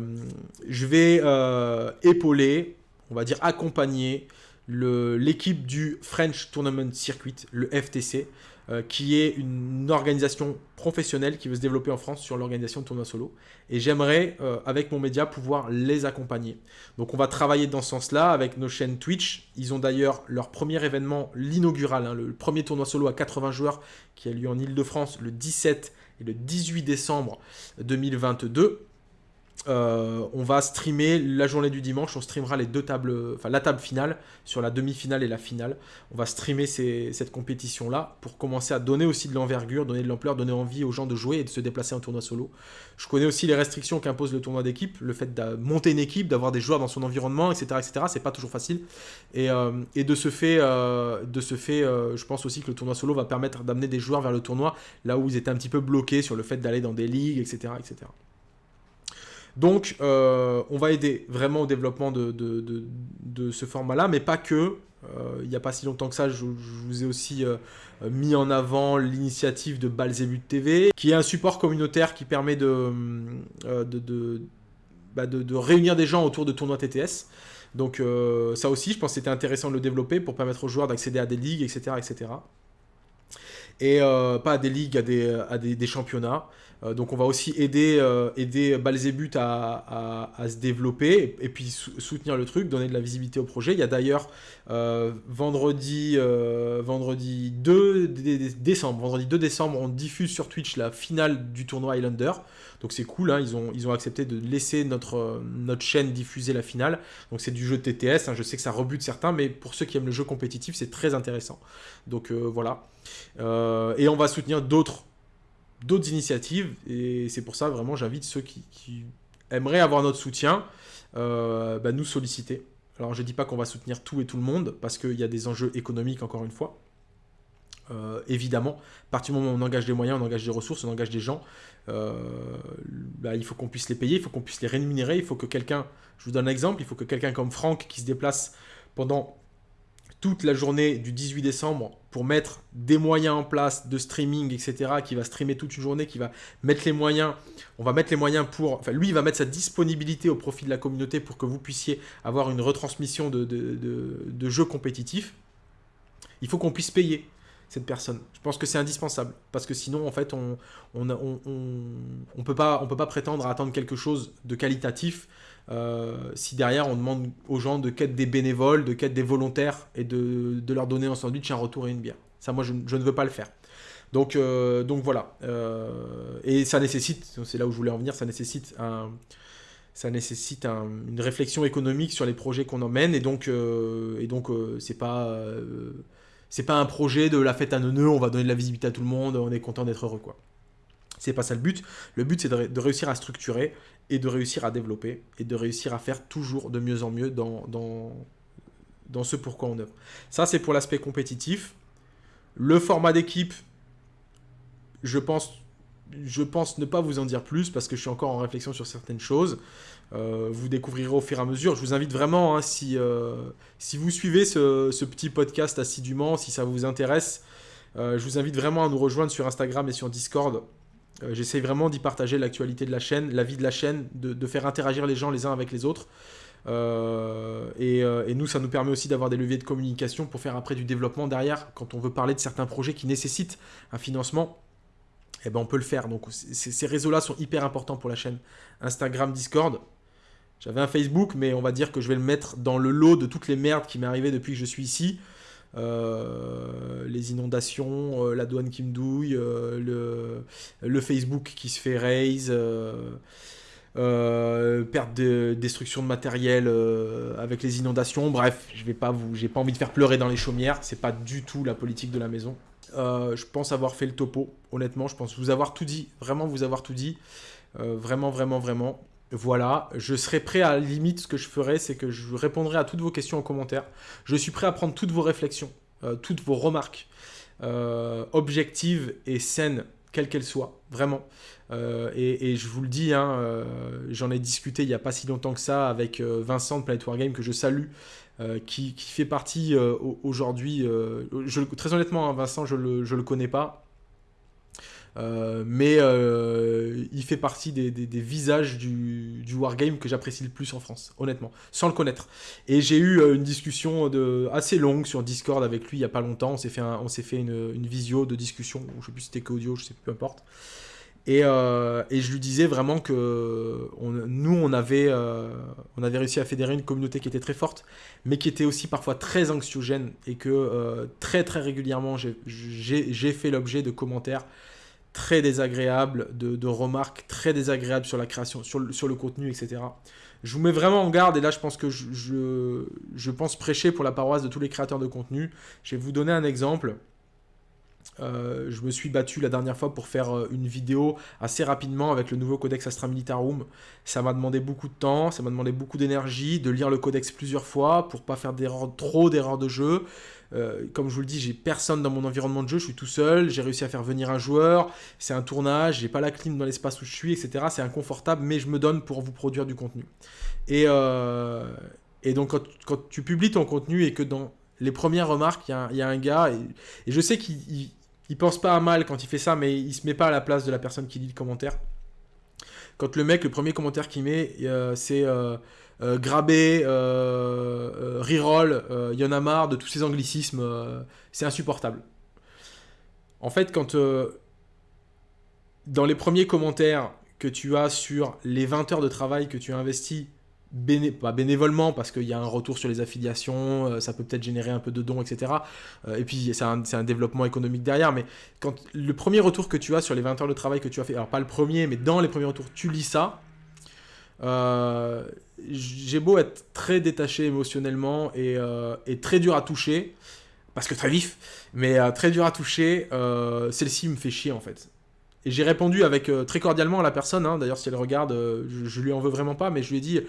je vais euh, épauler, on va dire accompagner l'équipe du French Tournament Circuit, le FTC, euh, qui est une organisation professionnelle qui veut se développer en France sur l'organisation de tournois solo. Et j'aimerais, euh, avec mon média, pouvoir les accompagner. Donc on va travailler dans ce sens-là avec nos chaînes Twitch. Ils ont d'ailleurs leur premier événement, l'inaugural, hein, le premier tournoi solo à 80 joueurs qui a lieu en Ile-de-France le 17 et le 18 décembre 2022. Euh, on va streamer la journée du dimanche, on streamera les deux tables, enfin la table finale sur la demi-finale et la finale. On va streamer cette compétition-là pour commencer à donner aussi de l'envergure, donner de l'ampleur, donner envie aux gens de jouer et de se déplacer en tournoi solo. Je connais aussi les restrictions qu'impose le tournoi d'équipe, le fait de monter une équipe, d'avoir des joueurs dans son environnement, etc. etc. C'est pas toujours facile. Et, euh, de ce fait, euh, de ce fait je pense aussi que le tournoi solo va permettre d'amener des joueurs vers le tournoi là où ils étaient un petit peu bloqués sur le fait d'aller dans des ligues, etc. etc. Donc, euh, on va aider vraiment au développement de, ce format-là, mais pas que. Euh, il n'y a pas si longtemps que ça, je, vous ai aussi euh, mis en avant l'initiative de Balzebut TV, qui est un support communautaire qui permet de, bah, réunir des gens autour de tournois TTS. Donc ça aussi, je pense que c'était intéressant de le développer pour permettre aux joueurs d'accéder à des ligues, etc. etc. Et pas à des ligues, à des championnats. Euh, donc on va aussi aider, euh, aider Balzébut à, se développer et, puis soutenir le truc, donner de la visibilité au projet. Il y a d'ailleurs euh, vendredi, vendredi 2 décembre, vendredi 2 décembre, on diffuse sur Twitch la finale du tournoi Highlander. Donc c'est cool, hein, ils, ont, ils ont accepté de laisser notre, notre chaîne diffuser la finale. Donc c'est du jeu TTS, hein, je sais que ça rebute certains, mais pour ceux qui aiment le jeu compétitif, c'est très intéressant. Donc voilà. et on va soutenir d'autres d'autres initiatives. Et c'est pour ça, vraiment, j'invite ceux qui, aimeraient avoir notre soutien, euh, bah, nous solliciter. Alors, je ne dis pas qu'on va soutenir tout et tout le monde, parce qu'il y a des enjeux économiques, encore une fois. Euh, évidemment, à partir du moment où on engage des moyens, on engage des ressources, on engage des gens, euh, bah, il faut qu'on puisse les payer, il faut qu'on puisse les rémunérer, il faut que quelqu'un, je vous donne un exemple, il faut que quelqu'un comme Franck qui se déplace pendant toute la journée du 18 décembre pour mettre des moyens en place de streaming, etc., qui va streamer toute une journée, qui va mettre les moyens, on va mettre les moyens pour, enfin lui, il va mettre sa disponibilité au profit de la communauté pour que vous puissiez avoir une retransmission de, de, jeux compétitifs. Il faut qu'on puisse payer cette personne. Je pense que c'est indispensable, parce que sinon, en fait, on on, on, on, peut, on peut pas prétendre à attendre quelque chose de qualitatif euh, si derrière on demande aux gens de quête des bénévoles, de quête des volontaires et de, leur donner un sandwich, un retour et une bière. Ça, moi, je, ne veux pas le faire. Donc, euh, donc voilà. Euh, et ça nécessite, c'est là où je voulais en venir, ça nécessite une réflexion économique sur les projets qu'on emmène. Et donc, et donc c'est pas, pas un projet de la fête à neuneux, on va donner de la visibilité à tout le monde, on est content d'être heureux, quoi. C'est pas ça le but. Le but, c'est de, réussir à structurer et de réussir à développer et de réussir à faire toujours de mieux en mieux dans, dans, dans ce pourquoi on œuvre. Ça, c'est pour l'aspect compétitif. Le format d'équipe, je pense, je pense ne pas vous en dire plus parce que je suis encore en réflexion sur certaines choses. Euh, vous découvrirez au fur et à mesure. Je vous invite vraiment, hein, si, euh, si vous suivez ce, petit podcast assidûment, si ça vous intéresse, euh, je vous invite vraiment à nous rejoindre sur Instagram et sur Discord. Euh, j'essaie vraiment d'y partager l'actualité de la chaîne, la vie de la chaîne, de, faire interagir les gens les uns avec les autres. Euh, euh, et, nous, ça nous permet aussi d'avoir des leviers de communication pour faire après du développement derrière, quand on veut parler de certains projets qui nécessitent un financement. Eh ben, on peut le faire. Donc, ces réseaux-là sont hyper importants pour la chaîne. Instagram, Discord. J'avais un Facebook, mais on va dire que je vais le mettre dans le lot de toutes les merdes qui m'est arrivé depuis que je suis ici. Euh, les inondations, euh, la douane qui me douille, euh, le, le, Facebook qui se fait raise, perte de destruction de matériel avec les inondations. Bref, je vais pas vous, j'ai pas envie de faire pleurer dans les chaumières. C'est pas du tout la politique de la maison. je pense avoir fait le topo. Honnêtement, je pense vous avoir tout dit. Vraiment vous avoir tout dit. vraiment, vraiment, vraiment. Voilà, je serai prêt à la limite, ce que je ferai, c'est que je répondrai à toutes vos questions en commentaire. Je suis prêt à prendre toutes vos réflexions, euh, toutes vos remarques, euh, objectives et saines, quelles qu'elles soient, vraiment. Euh, et, je vous le dis, hein, j'en ai discuté il n'y a pas si longtemps que ça avec Vincent de Planet Wargame, que je salue, qui, fait partie aujourd'hui, très honnêtement, hein, Vincent, je ne je le connais pas, euh, mais euh, il fait partie des, visages du, wargame que j'apprécie le plus en France, honnêtement, sans le connaître. Et j'ai eu euh, une discussion assez longue sur Discord avec lui il n'y a pas longtemps. On s'est fait, on s'est fait une, visio de discussion, je ne sais plus si c'était qu'audio, je sais plus, peu importe. Et, et, je lui disais vraiment que nous, on avait, on avait réussi à fédérer une communauté qui était très forte, mais qui était aussi parfois très anxiogène, et que très très régulièrement, j'ai fait l'objet de commentaires très désagréables, de, remarques très désagréables sur la création, sur le, contenu, etc. Je vous mets vraiment en garde, et là je pense que je, je, pense prêcher pour la paroisse de tous les créateurs de contenu. Je vais vous donner un exemple. Euh, je me suis battu la dernière fois pour faire euh, une vidéo assez rapidement avec le nouveau codex Astra Militarum. Ça m'a demandé beaucoup de temps, ça m'a demandé beaucoup d'énergie, de lire le codex plusieurs fois pour pas faire trop d'erreurs de jeu. Euh, comme je vous le dis, j'ai personne dans mon environnement de jeu, je suis tout seul, j'ai réussi à faire venir un joueur, c'est un tournage, j'ai pas la clim dans l'espace où je suis, etc. C'est inconfortable, mais je me donne pour vous produire du contenu. Et, et donc quand, tu publies ton contenu et que dans les premières remarques, il y, a un gars, et je sais qu'il il pense pas à mal quand il fait ça, mais il se met pas à la place de la personne qui lit le commentaire. Quand le mec, le premier commentaire qu'il met, euh, c'est euh, euh, grabé, euh, reroll, il y en a marre de tous ces anglicismes, c'est insupportable. En fait, quand dans les premiers commentaires que tu as sur les 20 heures de travail que tu as investi pas bénévolement parce qu'il y a un retour sur les affiliations, euh, ça peut peut-être générer un peu de dons, etc. Euh, et puis c'est un, développement économique derrière, mais quand le premier retour que tu as sur les 20 heures de travail que tu as fait, alors pas le premier, mais dans les premiers retours, tu lis ça, euh, j'ai beau être très détaché émotionnellement et, et, très dur à toucher, parce que très vif, mais très dur à toucher, celle-ci me fait chier en fait. Et j'ai répondu avec très cordialement à la personne, hein. d'ailleurs si elle regarde, je, je, lui en veux vraiment pas, mais je lui ai dit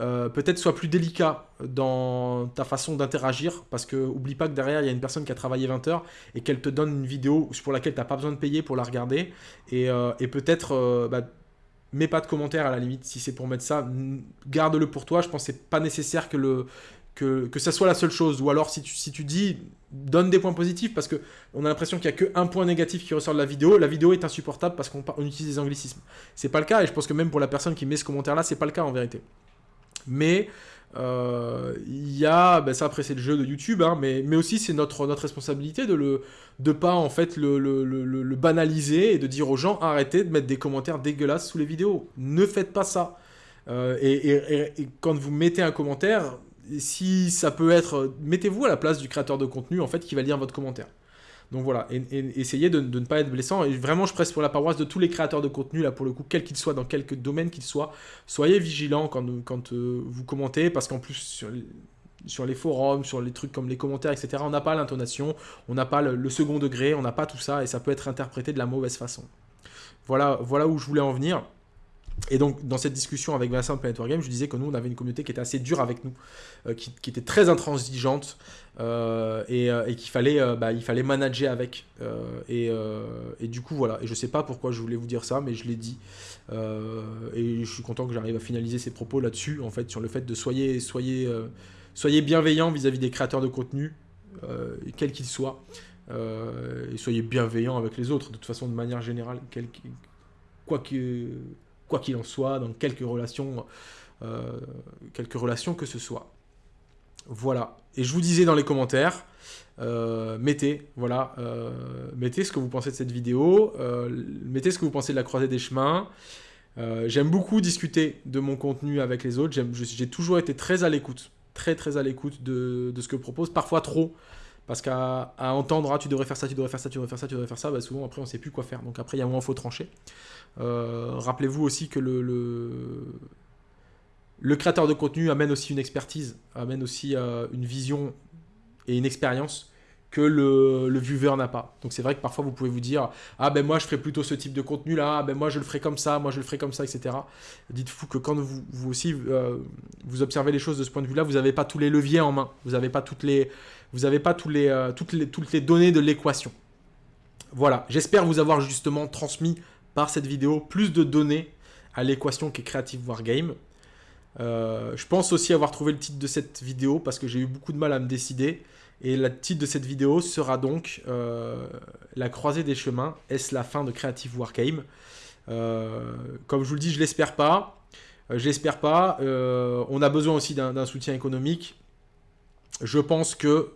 euh, peut-être sois plus délicat dans ta façon d'interagir, parce que oublie pas que derrière, il y a une personne qui a travaillé 20 heures et qu'elle te donne une vidéo pour laquelle tu n'as pas besoin de payer pour la regarder. Et, euh, peut-être, euh, bah, mets pas de commentaires à la limite, si c'est pour mettre ça, garde-le pour toi. Je pense que c'est pas nécessaire que, le, que, que ça soit la seule chose. Ou alors, si tu, si tu dis, donne des points positifs, parce que on a l'impression qu'il n'y a qu'un point négatif qui ressort de la vidéo. La vidéo est insupportable parce qu'on utilise des anglicismes. C'est pas le cas, et je pense que même pour la personne qui met ce commentaire-là, c'est pas le cas en vérité. Mais euh, il y a, ben ça après c'est le jeu de YouTube, hein, mais, mais aussi c'est notre, notre responsabilité de le de pas en fait le, banaliser et de dire aux gens arrêtez de mettre des commentaires dégueulasses sous les vidéos. Ne faites pas ça. Euh, et, et, quand vous mettez un commentaire, si ça peut être, mettez-vous à la place du créateur de contenu en fait qui va lire votre commentaire. Donc voilà, et, essayez de, ne pas être blessant. Et vraiment, je presse pour la paroisse de tous les créateurs de contenu, là pour le coup, quel qu'il soit, dans quel domaine qu'il soit. Soyez vigilants quand, euh, vous commentez, parce qu'en plus, sur, sur, les forums, sur les trucs comme les commentaires, etc., on n'a pas l'intonation, on n'a pas le, second degré, on n'a pas tout ça, et ça peut être interprété de la mauvaise façon. Voilà, voilà où je voulais en venir. Et donc, dans cette discussion avec Vincent de Planet Wargame, je disais que nous, on avait une communauté qui était assez dure avec nous, euh, qui, était très intransigeante, euh, euh, et, qu'il fallait, bah, fallait manager avec. Et, et, du coup, voilà. Et je sais pas pourquoi je voulais vous dire ça, mais je l'ai dit. et je suis content que j'arrive à finaliser ces propos là-dessus, en fait, sur le fait de soyez, soyez, soyez bienveillants vis-à-vis des créateurs de contenu, quels qu'ils soient. et soyez bienveillants avec les autres, de toute façon, de manière générale, quel, quoi que quoi qu'il en soit, dans quelques relations, euh, quelques relations que ce soit. Voilà. Et je vous disais dans les commentaires, euh, mettez, voilà, euh, mettez ce que vous pensez de cette vidéo, mettez ce que vous pensez de la croisée des chemins. J'aime beaucoup discuter de mon contenu avec les autres. J'ai toujours été très à l'écoute, très très à l'écoute de, de, ce que propose, parfois trop. Parce qu'à entendre, ah, tu devrais faire ça, tu devrais faire ça, tu devrais faire ça, tu devrais faire ça, bah, souvent après on ne sait plus quoi faire. Donc après il y a un moment. Euh, rappelez-vous aussi que le, créateur de contenu amène aussi une expertise, amène aussi euh, une vision et une expérience que le, viewer n'a pas. Donc c'est vrai que parfois vous pouvez vous dire ah ben moi je ferai plutôt ce type de contenu là, ah, ben moi je le ferai comme ça, moi je le ferai comme ça, etc. Dites-vous que quand vous, vous aussi euh, vous observez les choses de ce point de vue là, vous n'avez pas tous les leviers en main, vous n'avez pas toutes les vous n'avez pas euh, toutes, les, données de l'équation. Voilà, j'espère vous avoir justement transmis par cette vidéo plus de données à l'équation qu'est Creative Wargame. Euh, je pense aussi avoir trouvé le titre de cette vidéo parce que j'ai eu beaucoup de mal à me décider. Et le titre de cette vidéo sera donc euh, La croisée des chemins. Est-ce la fin de Creative Wargame? Comme je vous le dis, je l'espère pas. je l'espère pas. on a besoin aussi d'un soutien économique. Je pense que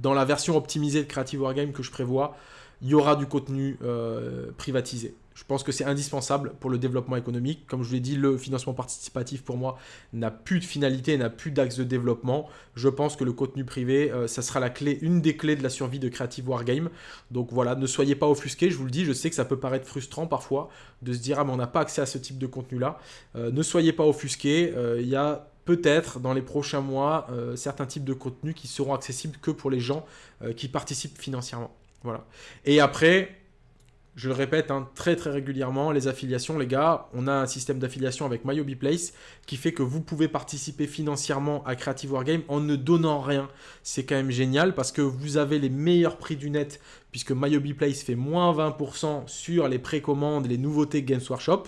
dans la version optimisée de Creative Wargame que je prévois, il y aura du contenu euh, privatisé. Je pense que c'est indispensable pour le développement économique. Comme je vous l'ai dit, le financement participatif, pour moi, n'a plus de finalité, n'a plus d'axe de développement. Je pense que le contenu privé, euh, ça sera la clé, une des clés de la survie de Creative Wargame. Donc voilà, ne soyez pas offusqués, je vous le dis. Je sais que ça peut paraître frustrant parfois de se dire « Ah, mais on n'a pas accès à ce type de contenu-là euh, Ne soyez pas offusqués. Il y a peut-être dans les prochains mois certains types de contenus qui seront accessibles que pour les gens qui participent financièrement. Voilà. Et après, je le répète hein, très très régulièrement, les affiliations, les gars, on a un système d'affiliation avec MyObiPlace qui fait que vous pouvez participer financièrement à Creative Wargame en ne donnant rien. C'est quand même génial parce que vous avez les meilleurs prix du net puisque MyObiPlace fait moins 20% sur les précommandes, les nouveautés Games Workshop.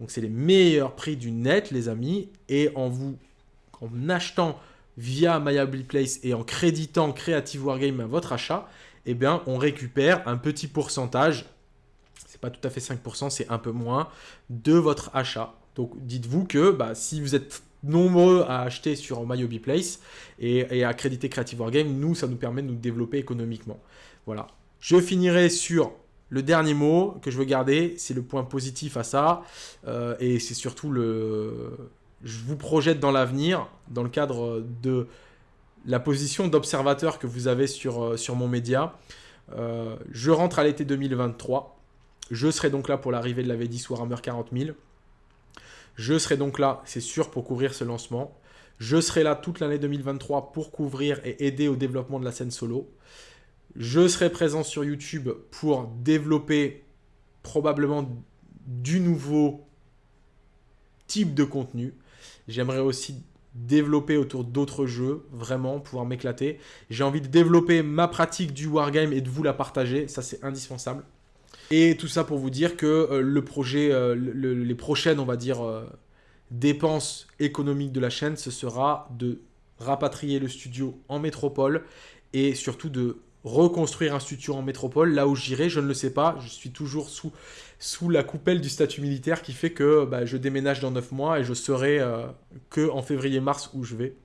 Donc c'est les meilleurs prix du net les amis et en vous en achetant via MyObiPlace et en créditant Creative Wargame à votre achat, eh bien on récupère un petit pourcentage pas tout à fait 5%, c'est un peu moins de votre achat. Donc dites-vous que bah, si vous êtes nombreux à acheter sur MyHobbyPlace et, et à créditer Creative Wargame, nous, ça nous permet de nous développer économiquement. Voilà. Je finirai sur le dernier mot que je veux garder, c'est le point positif à ça. Euh, et c'est surtout le... Je vous projette dans l'avenir, dans le cadre de la position d'observateur que vous avez sur, euh, sur mon média. Euh, je rentre à l'été 2023. Je serai donc là pour l'arrivée de la V10 Warhammer 40 000. Je serai donc là, c'est sûr, pour couvrir ce lancement. Je serai là toute l'année 2023 pour couvrir et aider au développement de la scène solo. Je serai présent sur YouTube pour développer probablement du nouveau type de contenu. J'aimerais aussi développer autour d'autres jeux, vraiment, pouvoir m'éclater. J'ai envie de développer ma pratique du wargame et de vous la partager, ça c'est indispensable. Et tout ça pour vous dire que euh, le projet, euh, les prochaines, on va dire, euh, dépenses économiques de la chaîne, ce sera de rapatrier le studio en métropole et surtout de reconstruire un studio en métropole. Là où j'irai, je ne le sais pas. Je suis toujours sous, sous la coupelle du statut militaire qui fait que bah, je déménage dans 9 mois et je serai que en février-mars où je vais.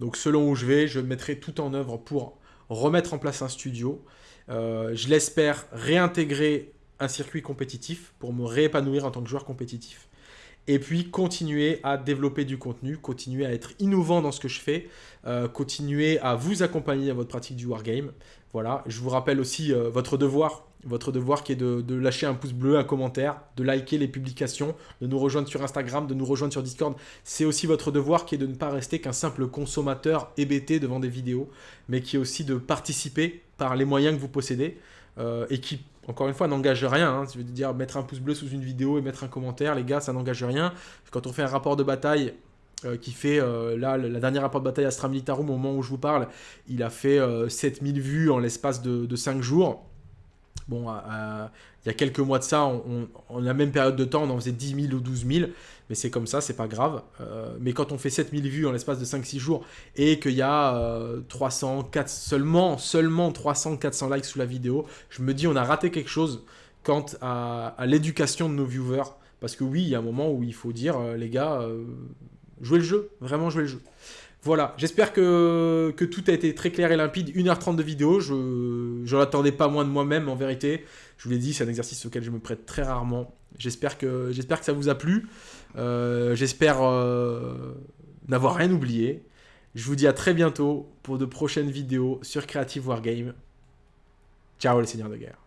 Donc selon où je vais, je mettrai tout en œuvre pour remettre en place un studio. Euh, je l'espère réintégrer un circuit compétitif pour me réépanouir en tant que joueur compétitif. Et puis continuer à développer du contenu, continuer à être innovant dans ce que je fais, euh, continuer à vous accompagner dans votre pratique du wargame. Voilà, je vous rappelle aussi euh, votre devoir, votre devoir qui est de, lâcher un pouce bleu, un commentaire, de liker les publications, de nous rejoindre sur Instagram, de nous rejoindre sur Discord. C'est aussi votre devoir qui est de ne pas rester qu'un simple consommateur hébété devant des vidéos, mais qui est aussi de participer par les moyens que vous possédez euh, et qui, encore une fois, n'engage rien. Hein. Je veux dire, mettre un pouce bleu sous une vidéo et mettre un commentaire, les gars, ça n'engage rien. Quand on fait un rapport de bataille euh, qui fait, euh, là, la dernière rapport de bataille Astra Militarum, au moment où je vous parle, il a fait 7000 vues en l'espace de, de 5 jours. Bon, il y a quelques mois de ça, on, on, la même période de temps, on en faisait 10 000 ou 12 000, mais c'est comme ça, c'est pas grave. Euh, mais quand on fait 7 000 vues en l'espace de 5-6 jours et qu'il y a 300, euh, 4, seulement, seulement 300, 400 likes sous la vidéo, je me dis on a raté quelque chose quant à, l'éducation de nos viewers. Parce que oui, il y a un moment où il faut dire, euh, les gars, jouez le jeu, vraiment jouez le jeu. Voilà, j'espère que, que, tout a été très clair et limpide. 1h30 de vidéo, je n'en attendais pas moins de moi-même en vérité. Je vous l'ai dit, c'est un exercice auquel je me prête très rarement. J'espère que, que ça vous a plu. Euh, j'espère euh, n'avoir rien oublié. Je vous dis à très bientôt pour de prochaines vidéos sur Creative Wargame. Ciao les seigneurs de guerre.